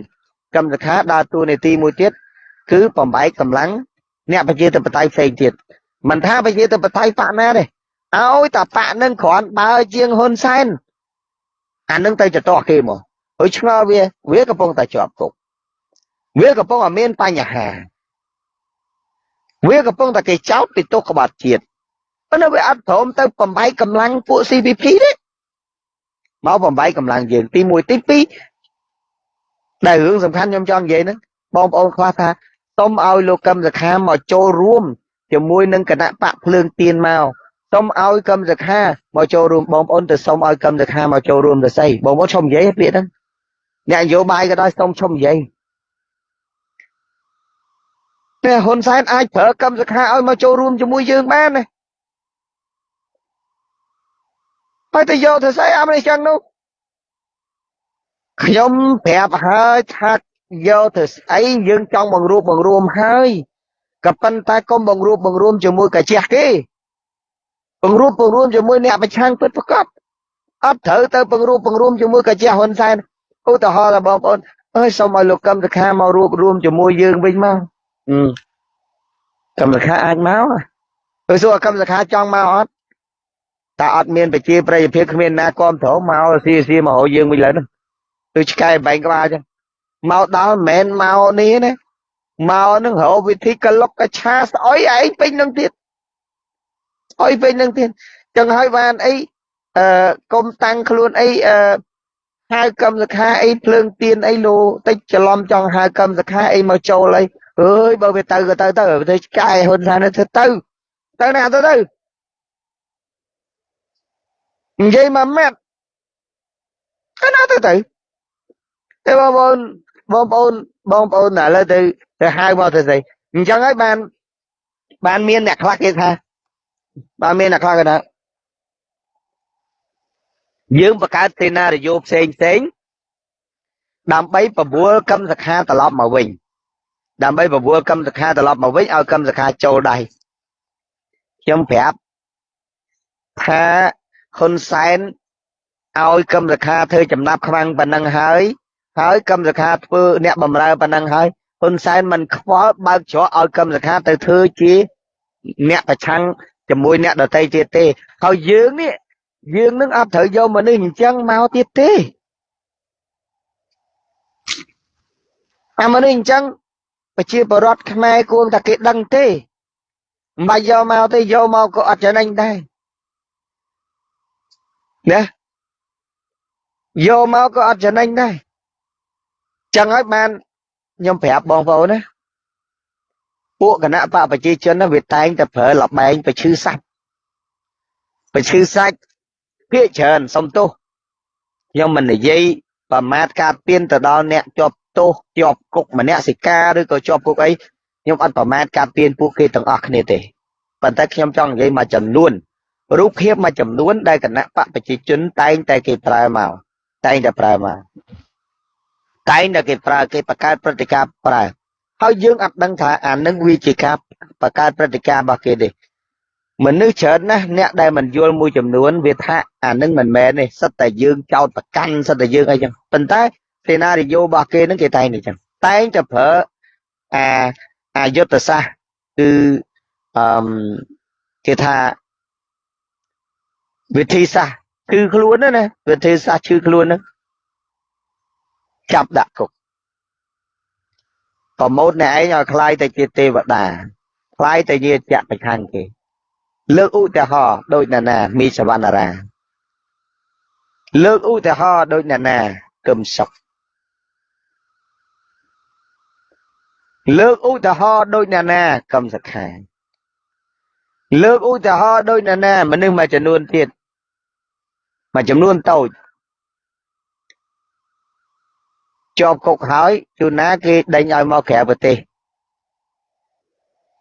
កឹមសុខាដើរតួនាទីមួយទៀតគឺបំបែកកម្លាំងអ្នកប្រជាធិបតេយ្យផ្សេងទៀតមិនថាប្រជាធិបតេយ្យបកណាទេឲ្យតែបកនឹងគ្រាន់បើជាងហ៊ុនសែនអានឹងទៅចតោះគេមកហើយឆ្ងល់វាវាកំពុងតែជាប់គុកវាកំពុងតែមានបញ្ហាវាកំពុងតែគេចោទពីទោសក្បត់ជាតិប៉ុន្តែវាអត់ព្រមទៅបំបែកកម្លាំងពួក CPP ទេ មកបំបែកកម្លាំងយើងទី1ទី2ដែលរឿងសំខាន់ខ្ញុំចង់និយាយហ្នឹងបងប្អូនខ្វះថាសូមឲ្យលោកកឹមសុខាមកចូលរួមជាមួយនឹងគណៈបកភ្លើងទៀនមកសូមឲ្យកឹមសុខាមកចូលរួមបងប្អូនទៅសូមឲ្យកឹមសុខាមកចូលរួមទៅស្អីបងប្អូនឈប់និយាយពាក្យហ្នឹងអ្នកនយោបាយក៏ដោយសូមឈប់និយាយតែហ៊ុនសែនអាចប្រើកឹមសុខាឲ្យមកចូលរួមជាមួយយើងបានណា ហើយទៅយកទៅស្អីអាមេរិកចឹងនោះខ្ញុំប្រាប់ហើយថាយកទៅស្អីយើងចង់បង្រួបបង្រួមហើយក៏ប៉ុន្តែកុំបង្រួបបង្រួមជាមួយកាជះគេបង្រួបបង្រួមជាមួយអ្នកប្រឆាំងពិតប្រកបអត់ត្រូវទៅបង្រួបបង្រួមជាមួយកាជះហ៊ុនសែនឧទាហរណ៍ថាបងប្អូនអើយសូមឲ្យលោកកឹមសុខាមករួបរួមជាមួយយើងវិញមកកឹមសុខាអាចមកទៅសួរកឹមសុខាចង់មកអត់ តែអត់មានប្រជាប្រិយភាពគ្មានណាគ្រប់គ្រងមកស៊ីស៊ីមកហៅយើងវិញឡើយហ្នឹងដូចឆ្កែបែងក្បាលអញ្ចឹងមកដល់មិនមែនមកនេះណាមកនឹងរកវិធីកលុកកឆាស្អុយឯងពេញនឹងទៀតស្អុយពេញនឹងទៀតចឹងហើយបានអីអឺកុំតាំងខ្លួនអីអឺហៅកម្មសខាអីភ្លើងទៀនអីលោតិចច្រឡំចង់ហៅកម្មសខាអីមកចូលអីអើយបើវាទៅក៏ទៅទៅទៅឆ្កែហ៊ុនសែនទៅទៅទៅណាទៅទៅ និយាយមួយម៉ាត់ ទៅណាទៅទៅតែបងប្អូនបងប្អូនបងប្អូនឥឡូវទៅទៅហៅមកទៅស្អីអញ្ចឹងហើយបានបានមានអ្នកខ្លះគេថាបានមានអ្នកខ្លះគេថាយើងបង្កើតសេណារីយ៉ូផ្សេងផ្សេងដើម្បីប្រមូលកម្មសខាត្រឡប់មកវិញដើម្បីប្រមូលកម្មសខាត្រឡប់មកវិញឲ្យកម្មសខាចូលដៃខ្ញុំប្រាប់ថា ហ៊ុនសែនឲ្យកម្មសខាធ្វើចំណាប់ខ្វាំងប៉ុណ្ណឹងហើយហើយកម្មសខាធ្វើអ្នកបំរើប៉ុណ្ណឹងហើយហ៊ុនសែនមិនខ្វល់បើកច្រកឲ្យកម្មសខាទៅធ្វើជាអ្នកប្រឆាំងជាមួយអ្នកដតីទៀតទេហើយយើងនេះយើងនឹងអត់ត្រូវយកមនុស្សអញ្ចឹងមកទៀតទេអាមនុស្សអញ្ចឹងប្រជាពលរដ្ឋខ្មែរគួរតែគេដឹងទេមិនបាច់យកមកទេយកមកក៏អត់ចំណេញដែរ ណាយកមកក៏អត់ចំណេញដែរចឹងហើយបានខ្ញុំប្រាប់បងប្អូនណាពួកគណៈបកប្រជាជនណាវាតែងតែប្រើលបែងប្រឈឺសាច់ប្រឈឺសាច់ភាកច្រើនសុំទោសខ្ញុំមិននិយាយប្រមាថការពៀនទៅដល់អ្នកជាប់ទោសជាប់គុកម្នាក់សិកាឬក៏ជាប់គុកអីខ្ញុំអត់ប្រមាថការពៀនពួកគេទាំងអស់គ្នាទេប៉ុន្តែខ្ញុំចង់និយាយមកចំនួន រូបភាពមួយចំនួនដែលគណៈបកប្រជាជនតែងតែគេប្រើមកតែងតែប្រើមកតែងតែគេប្រើគេបង្កើតព្រឹត្តិការណ៍ប្រើហើយយើងអត់ដឹងថាអានឹងវាជាការបង្កើតព្រឹត្តិការណ៍របស់គេទេមនុស្សច្រើនណាស់អ្នកដែលមិនយល់មួយចំនួនវាថាអានឹងមិនមែនទេសិតតែយើងចោតប្រកាន់សិតតែយើងអីចឹងប៉ុន្តែសេណារីយ៉ូរបស់គេនឹងគេតែងតែចឹងតែងតែប្រើអាអាយុទ្ធសាស្ត្រគឺអឺគេថា វិធីសាស្ត្រគឺខ្លួនណាវិធីសាស្ត្រឈឺខ្លួនហ្នឹងចាប់ដាក់គុកប្រមូតអ្នកឯងឲ្យខ្លាយទៅជាទេវតាខ្លាយទៅជាចក្រប្រឆាំងគេលើកឧទាហរណ៍ដូចណានាមីសវណ្ណារាលើកឧទាហរណ៍ដូចណានាកឹមសុខលើកឧទាហរណ៍ដូចណានាកឹមសខាលើកឧទាហរណ៍ដូចណានាមនុស្សមួយចំនួនទៀត មួយចំនួនតូចជាប់គុកហើយជួនណាគេដេញឲ្យមកក្រៅប្រទេស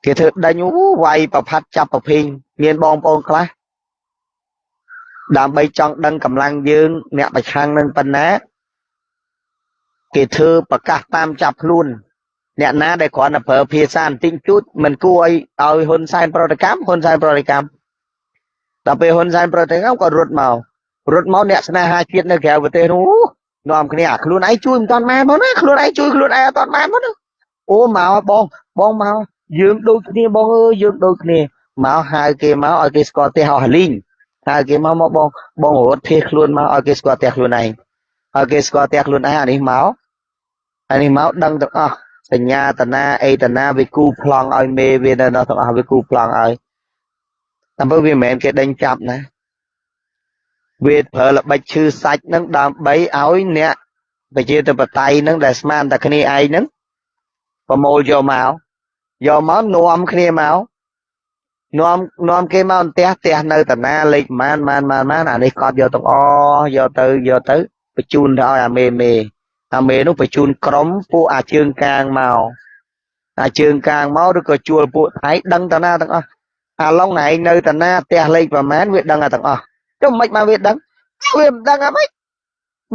គេធ្វើដេញអូវាយប្រផាត់ចាប់ប្រភេងមានបងប្អូនខ្លះដើម្បីចង់ដឹងកម្លាំងយើង អ្នកប្រឆាំងនឹងប៉ុណ្ណាគេធ្វើប្រកាសតាមចាប់ខ្លួនអ្នកណាដែលគ្រាន់តែប្រើភាសាបន្តិចជូតមិនគួរឲ្យឲ្យហ៊ុនសែនប្រតិកម្មហ៊ុនសែនប្រតិកម្មដល់ពេលហ៊ុនសែនប្រតិកម្មក៏រត់មក រត់មកអ្នកស្នេហាជាតិនៅក្រៅប្រទេសនោះនាំគ្នាអាខ្លួនឯងជួយមិនតាន់ម៉ែមកណាខ្លួនឯងជួយខ្លួនឯងអត់តាន់ម៉ែមកណាអូមកបងបងមកយើងដូចគ្នាបងអើយយើងដូចគ្នាមកហៅគេមកឲ្យគេស្គាល់ផ្ទះអស់លីងហៅគេមកមកបងបងរត់ភៀសខ្លួនមកឲ្យគេស្គាល់ផ្ទះខ្លួនឯងឲ្យគេស្គាល់ផ្ទះខ្លួនឯងអានេះមកអានេះមកដឹងទាំងអស់សញ្ញាតនាអេតនាវាគូប្លង់ឲ្យមេវានៅទាំងអស់វាគូប្លង់ឲ្យតែបើវាមិនមែនគេដេញចាប់ណា វាប្រើល្បិចឈឺសាច់នឹងដើម្បីឲ្យអ្នកប្រជាធិបតេយ្យនឹងដែលស្មានតែគ្នាឯងនឹងប្រមូលយកមកយកមកនាំគ្នាមកនាំនាំគេមកផ្ទះផ្ទះនៅតាណាលេខម៉ានម៉ានម៉ានម៉ានអានេះកត់យកទាំងអយកទៅយកទៅបញ្ជូនទៅឲ្យអាមេមេអាមេនោះបញ្ជូនក្រុមពួកអាជើងកាងមកអាជើងកាងមកឬក៏ជួលពួកថៃដឹងតាណាទាំងអស់អាឡុងឯងនៅតាណាផ្ទះលេខប្រមាណវាដឹងទាំងអស់ ចុះមិនមកវាដឹងវាមិនដឹងអ្ហ្មិច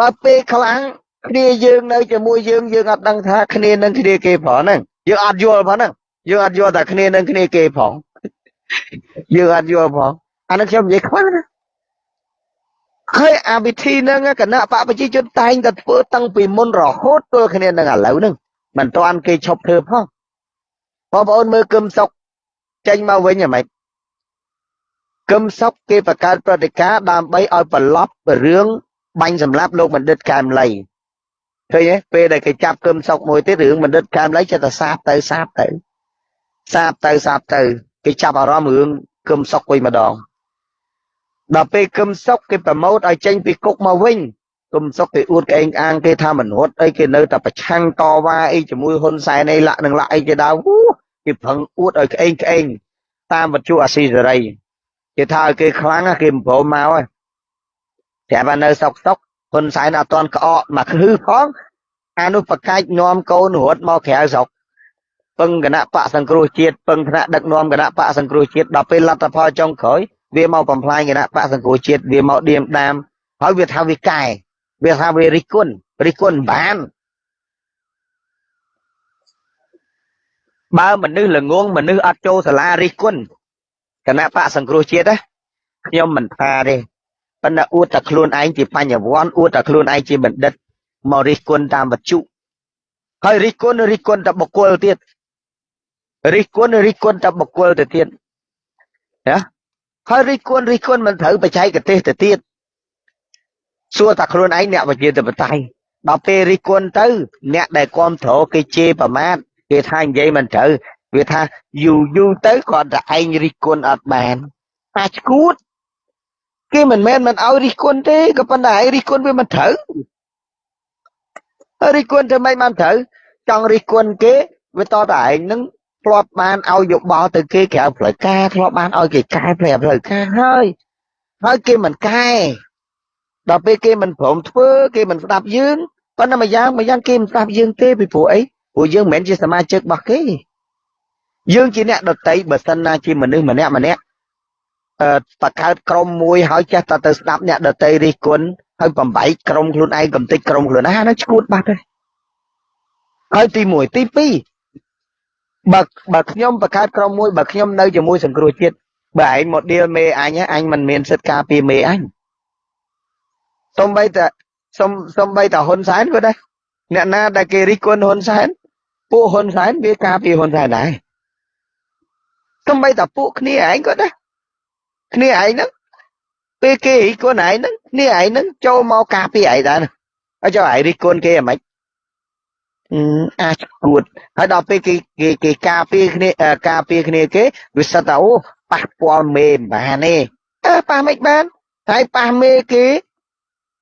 បើពេលខ្លាំងគ្នាយើងនៅជាមួយយើងយើងអត់ដឹងថាគ្នានឹងគ្នាគេផងហ្នឹងយើងអត់យល់ផងហ្នឹងយើងអត់យល់ថាគ្នានឹងគ្នាគេផងយើងអត់យល់ផងអានេះខ្ញុំនិយាយខ្វះណាហើយអាវិធីហ្នឹងគណៈបកប្រជាជនតែងតែធ្វើតាំងពីមុនរហូតទល់គ្នានឹងឥឡូវហ្នឹងមិនតាន់គេឈប់ធ្វើផងបងប្អូនមើលគឹមសុកចេញមកវិញហ្មង គឹមសុកគេបង្កើតប្រតិការដើម្បីឲ្យប្រឡប់រឿងបាញ់សម្លាប់លោកបណ្ឌិតកែមលីឃើញទេពេលដែលគេចាប់គឹមសុកមួយទៀតរឿងបណ្ឌិតកែមលីចិត្តតែសាបទៅសាបទៅសាបទៅសាបទៅគេចាប់អារម្មណ៍រឿងគឹមសុកវិញម្ដងដល់ពេលគឹមសុកគេប្រម៉ូតឲ្យចេញពីគុកមកវិញគឹមសុកគេអួតក្អេងអាងគេថាមនុស្សអីគេនៅតែប្រឆាំងតវ៉ាអីជាមួយហ៊ុនសែនអីលាក់នឹងលាក់អីគេដើគេប្រឹងអួតឲ្យក្អេងក្អេងតាមវត្ថុអាស៊ីសេរី គេថាឲ្យគេខ្លាំងគេមិនព្រមមកហើយប្រាប់ថានៅសុកសុកហ៊ុនសែនអត់តន់ក្អកមកគឺផងអានោះប្រកាច់នាំកូនរត់មកក្រៅស្រុកពឹងគណៈបកសង្គ្រោះជាតិពឹងថ្នាក់ដឹកនាំគណៈបកសង្គ្រោះជាតិដល់ពេលលទ្ធផលចុងក្រោយវាមកបំផ្លាញគណៈបកសង្គ្រោះជាតិវាមកឌៀមដាមហើយវាថាវាកែវាថាវារិះគន់រិះគន់បានបើមនុស្សល្ងងមនុស្សអត់ចូលសាលារិះគន់ គណៈបកសង្គ្រោះជាតិណាខ្ញុំមិនថាទេប៉ុន្តែអួតតែខ្លួនឯងជាបញ្ញវន្តអួតតែខ្លួនឯងជាបណ្ឌិតមករិះគន់តាមវត្ថុហើយរិះគន់រិះគន់តែបុគ្គលទៀតរិះគន់រិះគន់តែបុគ្គលទៅទៀតណាហើយរិះគន់រិះគន់មិនត្រូវបច្ចេកទេសទៅទៀតសួរតែខ្លួនឯងអ្នកវិជាធិបតេយ្យដល់ពេលរិះគន់ទៅ អ្នកដែលគ្រប់គ្រងគេជេរប្រមាថគេថានិយាយមិនត្រូវ វាថាយូរយូរទៅគាត់តែឯងរិះគន់អត់បានអាឈួតគេមិនមែនមិនឲ្យរិះគន់ទេក៏ប៉ុន្តែឯងរិះគន់វាមិនត្រូវរិះគន់ធ្វើម៉េចបានត្រូវចង់រិះគន់គេវាតតែឯងនឹងធ្លាប់បានឲ្យយោបល់ទៅគេក្រៅផ្លូវការធ្លាប់បានឲ្យគេកែផ្លូវផ្លូវការហើយហើយគេមិនកែដល់ពេលគេមិនព្រមធ្វើគេមិនស្ដាប់យើងប៉ុន្តែម្យ៉ាងម្យ៉ាងគេមិនស្ដាប់យើងទេពីព្រោះអីព្រោះយើងមិនមែនជាសមាជិករបស់គេ យើងជាអ្នកដតីបើសិនណាជាមនុស្សម្នាក់ម្នាក់អឺបកកើតក្រុមមួយហើយចេះតែទៅស្ដាប់អ្នកដតីរិះគន់ហើយបំបីក្រុមខ្លួនឯងកំតិចក្រុមខ្លួនណាហ្នឹងឈួតបាត់ហើយហើយទី1ទី2បើបើខ្ញុំបង្កើតក្រុមមួយបើខ្ញុំនៅជាមួយសង្គ្រោះជាតិបើឯង model មេអញអញមិនមានសិទ្ធិការពារមេអញសំបីតសំសំបីតហ៊ុនសែនក៏ដែរអ្នកណាដែលគេរិះគន់ហ៊ុនសែនពួកហ៊ុនសែនវាការពារហ៊ុនសែនដែរ សំបីតពួកគ្នាឯងក៏ដែរគ្នាឯងហ្នឹងពេលគេរិះគន់ឯងហ្នឹងគ្នាឯងហ្នឹងចូលមកការពារឯងដែរហើយចុះឯងរិះគន់គេអាម៉េចអាចគួតហើយដល់ពេលគេគេគេការពារគ្នាការពារគ្នាគេវាសិតតែអូប៉ះពាល់មេមិនបានទេអើប៉ះមិនបានហើយប៉ះមេគេ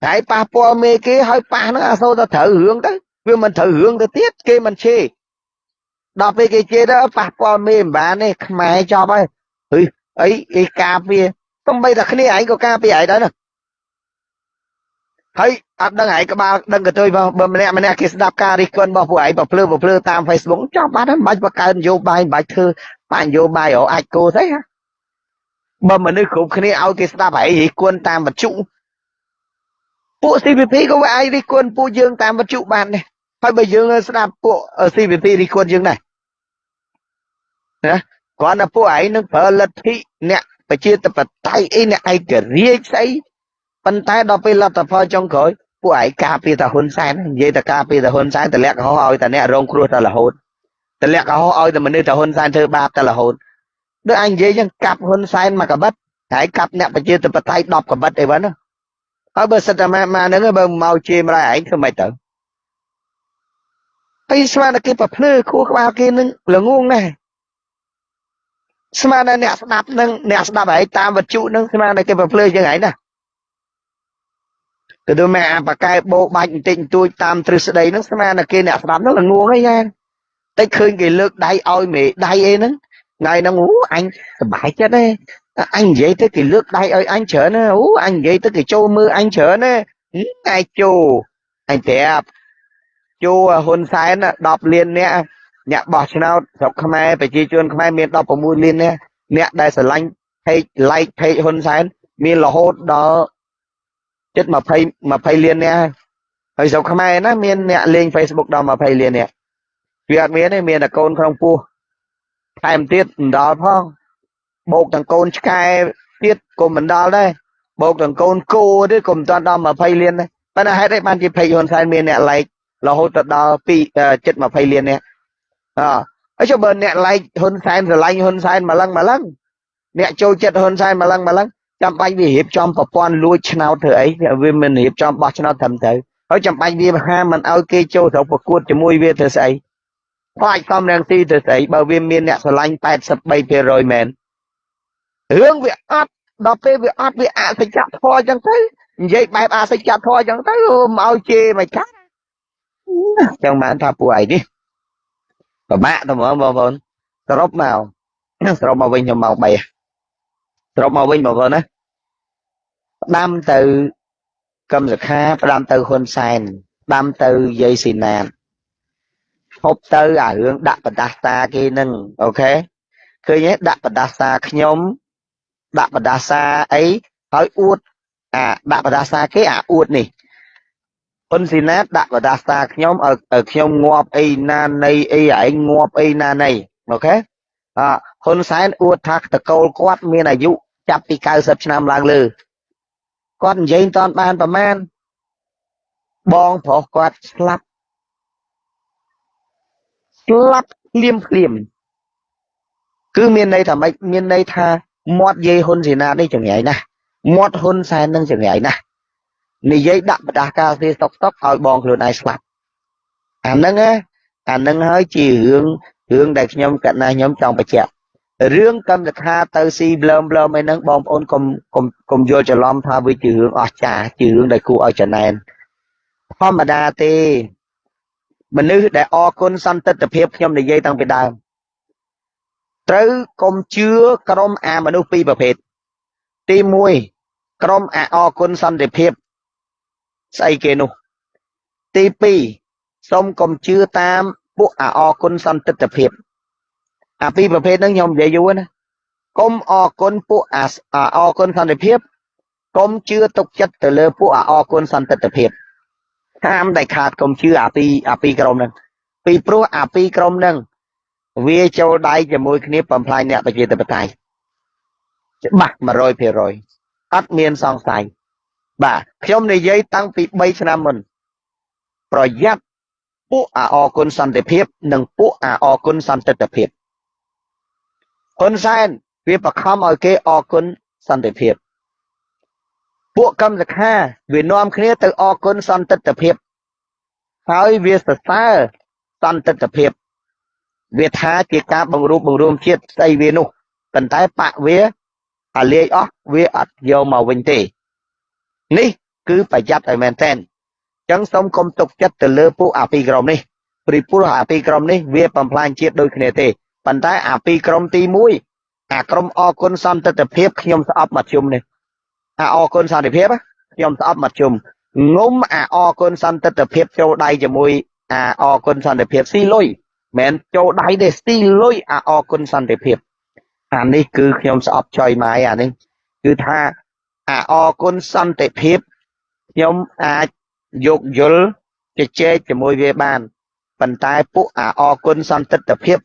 ហើយប៉ះពាល់មេគេហើយប៉ះហ្នឹងអាសូរតែត្រូវរឿងទៅវាមិនត្រូវរឿងទៅទៀតគេមិនជេរ ដល់ពេលគេជេរទៅប៉ះពាល់មេមិនបានទេខ្មែរចប់ហើយហឺអីអីការពារទំបីតែគ្នាឯងក៏ការពារឯងដែរណាហើយអត់ដឹងឯងក្បាលដឹងកតុយបើបើម្នាក់ម្នាក់គេស្ដាប់ការរិះគន់របស់ពួកឯងបើភ្លើបើភ្លើតាម Facebook ចប់បាត់ហើយមិនបាច់បង្កើននយោបាយមិនបាច់ធ្វើបញ្ញយោបាយរអាចគោស្អីហ៎បើមនុស្សគ្រប់គ្នាឲ្យគេស្ដាប់ឯងរិះគន់តាមវត្ថុពួក CVP ក៏វាអាចរិះគន់ពួកយើងតាមវត្ថុបានដែរហើយបើយើងស្ដាប់ពួក CVP រិះគន់យើងដែរ ណាគ្រាន់តែពួកឯងនឹងប្រើលទ្ធិអ្នកប្រជាធិបតេយ្យអីអ្នកឯករាជ្យស្អីប៉ុន្តែដល់ពេលលទ្ធផលចុងក្រោយពួកឯងការពារតាហ៊ុនសែននិយាយតែការពារតាហ៊ុនសែនតម្លាក់កុហកឲ្យតាអ្នករងគ្រោះតែរហូតតម្លាក់កុហកឲ្យតែមនុស្សតាហ៊ុនសែនធ្វើបាបតែរហូតដូចអញនិយាយចឹងកាប់ហ៊ុនសែនមកកបិតហើយកាប់អ្នកប្រជាធិបតេយ្យ10កបិតអីវ៉ាណាហើយបើសិតតែមកហ្នឹងបើមកជេរម្លាយឯងធ្វើម៉េចទៅហើយស្មានតែគេប្រភ្លឺខួរក្បាលគេនឹងល្ងងណាស់ ស្មានតែអ្នកស្ដាប់នឹងអ្នកស្ដាប់ហើយតាមវត្ថុនឹងស្មានតែគេប្រភ្លឺជាងឯងណាទៅទៅមកអាបកែបោបាច់បន្តិចបន្តួចតាមទ្រឹស្ដីនឹងស្មានតែគេអ្នកស្ដាប់នឹងល្ងងអីយ៉ាងតិចឃើញគេលើកដៃឲ្យមេដៃអីហ្នឹងថ្ងៃហ្នឹងអូអញសប្បាយចិត្តទេអញនិយាយទៅគេលើកដៃឲ្យអញច្រើនណាអូអញនិយាយទៅគេចូលមើលអញច្រើនណាឯចូលអញប្រាប់ចូលហ៊ុនសែន10លានអ្នក អ្នកបោះឆ្នោតស្រុកខ្មែរប្រជាជនខ្មែរមាន16លានអ្នកអ្នកដែលស្រឡាញ់ page like page ហ៊ុនសែនមានរហូតដល់ជិត20 20លានអ្នកហើយស្រុកខ្មែរណាមានអ្នកលេង Facebook ដល់20លានអ្នកវាអត់មានទេមានតែកូនក្នុងពោះថែមទៀតមិនដល់ផងបោកទាំងកូនឆ្កែទៀតក៏មិនដល់ដែរបោកទាំងកូនគោទៀតក៏មិនទាន់ដល់20លានដែរប៉ុន្តែហេតុអីបានជា page ហ៊ុនសែនមានអ្នក like រហូតទៅដល់2ជិត20លានអ្នក អហើយចុះបើអ្នក like ហ៊ុនសែនស្រឡាញ់ហ៊ុនសែនម្លឹងម្លឹងអ្នកចូលចិត្តហ៊ុនសែនម្លឹងម្លឹងចាំបាច់វារៀបចំប្រព័ន្ធលួចឆ្នោតធ្វើអីវាមិនរៀបចំបោះឆ្នោតត្រឹមត្រូវហើយចាំបាច់វាហាមិនឲ្យគេចូលទៅប្រកួតជាមួយវាធ្វើស្អីខ្លាចសំរងស៊ីទៅស្អីបើវាមានអ្នកស្រឡាញ់83%មែនរឿងវាអត់ដល់ពេលវាអត់វាអសច្ចធម៌អញ្ចឹងទៅនិយាយបែបអសច្ចធម៌អញ្ចឹងទៅមកឲ្យជេរមិនកាត់ចឹងបានថាពួកឯងនេះ ពិបាកទៅហ្មងបងប្អូនសរុបមកសរុបមកវិញខ្ញុំមក3សរុបមកវិញបងប្អូនណាផ្ដាំទៅកឹមសខាផ្ដាំទៅហ៊ុនសែនផ្ដាំទៅយាយស៊ីណាតហូបទៅអារឿងដាក់បដាសាគេនឹងអូខេឃើញទេដាក់បដាសាខ្ញុំដាក់បដាសាអីហើយអួតអាដាក់បដាសាគេអាអួតនេះ ហ៊ុនស៊ីណាតដាក់បដាសាខ្ញុំឲ្យខ្ញុំងាប់អីណានៃអីឯងងាប់អីណានៃអូខេអហ៊ុនសែនអួតថាតកូលគាត់មានអាយុចាប់ពី90ឆ្នាំឡើងលើគាត់និយាយមិនតាន់បានប្រមាណបងប្រុសគាត់ស្លាប់ស្លាប់ភ្លាមភ្លាមគឺមានន័យថាម៉េចមានន័យថាមាត់យាយហ៊ុនសេនានេះចង្រៃណាស់មាត់ហ៊ុនសែននឹងចង្រៃណាស់ និយាយដាក់បដាការទេសុកសុកឲ្យបងខ្លួនឯងស្លាប់អាហ្នឹងណាអាហ្នឹងហើយជារឿងរឿងដែលខ្ញុំកណាខ្ញុំចង់បញ្ជាក់រឿងកម្មសខាទៅស៊ីប្លើមប្លើមអីហ្នឹងបងប្អូនកុំកុំកុំយល់ច្រឡំថាវាជារឿងអស្ចារ្យជារឿងដែលគួរឲ្យចំណែនធម្មតាទេមនុស្សដែលអរគុណសន្តិទ្ធភាពខ្ញុំនិយាយតាំងពីដើមត្រូវកុំជឿក្រុមអាមនុស្សពីរប្រភេទទី1ក្រុមអាអរគុណសន្តិភាព ស្អីគេនោះ ទី2សូមកុំជឿតាមពួកអាអរគុណសន្តិទ្ធភាព អាពីរប្រភេទហ្នឹងខ្ញុំនិយាយយូរណាកុំអរគុណពួកអាអរគុណសន្តិភាពកុំជឿទុកចិត្តទៅលើពួកអាអរគុណសន្តិទ្ធភាពហាមដែលខាតកុំជឿអាពីរអាពីរក្រុមហ្នឹងពីព្រោះអាពីរក្រុមហ្នឹងវាចូលដៃជាមួយគ្នាបំផ្លាញអ្នកប្រជាធិបតេយ្យច្បាស់100%អត់មានសង្ស័យ បាទខ្ញុំនិយាយតាំងពី3ឆ្នាំមុនប្រយ័ត្នពួកអាអគុណសន្តិភាព និងពួកអាអគុណសន្តិភាពហ៊ុនសែនវាបខំឲ្យគេអគុណសន្តិភាពពួកកម្មសខាវានាំគ្នាទៅអគុណសន្តិភាពហើយវាសរសើរសន្តិភាព វាថាជាការបង្រួបបង្រួមជាតិស្អីវានោះប៉ុន្តែបាក់វាអាលាយអស់វាអត់យកមកវិញទេ នេះគឺប្រយ័ត្នឲ្យមែនតែនអញ្ចឹងសូមកុំទុកចិត្តទៅលើពួកអាពីក្រុមនេះព្រោះពួកអាពីក្រុមនេះវាបំផ្លាញជាតិដូចគ្នាទេប៉ុន្តែអាពីក្រុមទី1អាក្រុមអគុណសន្តិភាពខ្ញុំស្អប់មកជុំនេះអាអគុណសន្តិភាពខ្ញុំស្អប់មកជុំងុំអាអគុណសន្តិភាពចូលដៃជាមួយអាអគុណសន្តិភាពស៊ីលុយមិនចូលដៃទេស៊ីលុយអាអគុណសន្តិភាពអានេះគឺខ្ញុំស្អប់ចុយម៉ាយអានេះគឺថា អាអគុណសន្តិភាព ខ្ញុំអាចយកយល់ជជែកជាមួយវាបាន ប៉ុន្តែពួកអាអគុណសន្តិភាព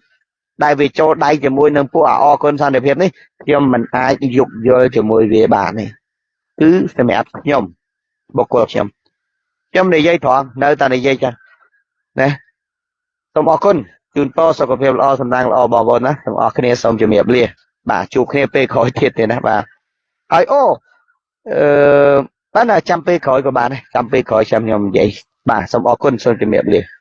ដែលវាចូលដៃជាមួយនឹងពួកអគុណសន្តិភាពនេះខ្ញុំមិនអាចយោគយល់ជាមួយវាបានទេគឺសម្រាប់ខ្ញុំបុគ្គលខ្ញុំខ្ញុំនិយាយត្រង់នៅតែនិយាយចាណាសូមអរគុណជូនពរសុខភាពល្អសំណាងល្អបងប្អូនណាសូមអរគ្នាសូមជំរាបលាបាទជួបគ្នាពេលក្រោយទៀតទេណាបាទហើយអូ អឺបានចាំពេលក្រោយក៏បានចាំពេលក្រោយចាំខ្ញុំនិយាយបាទសូមអរគុណសូមជំរាបលា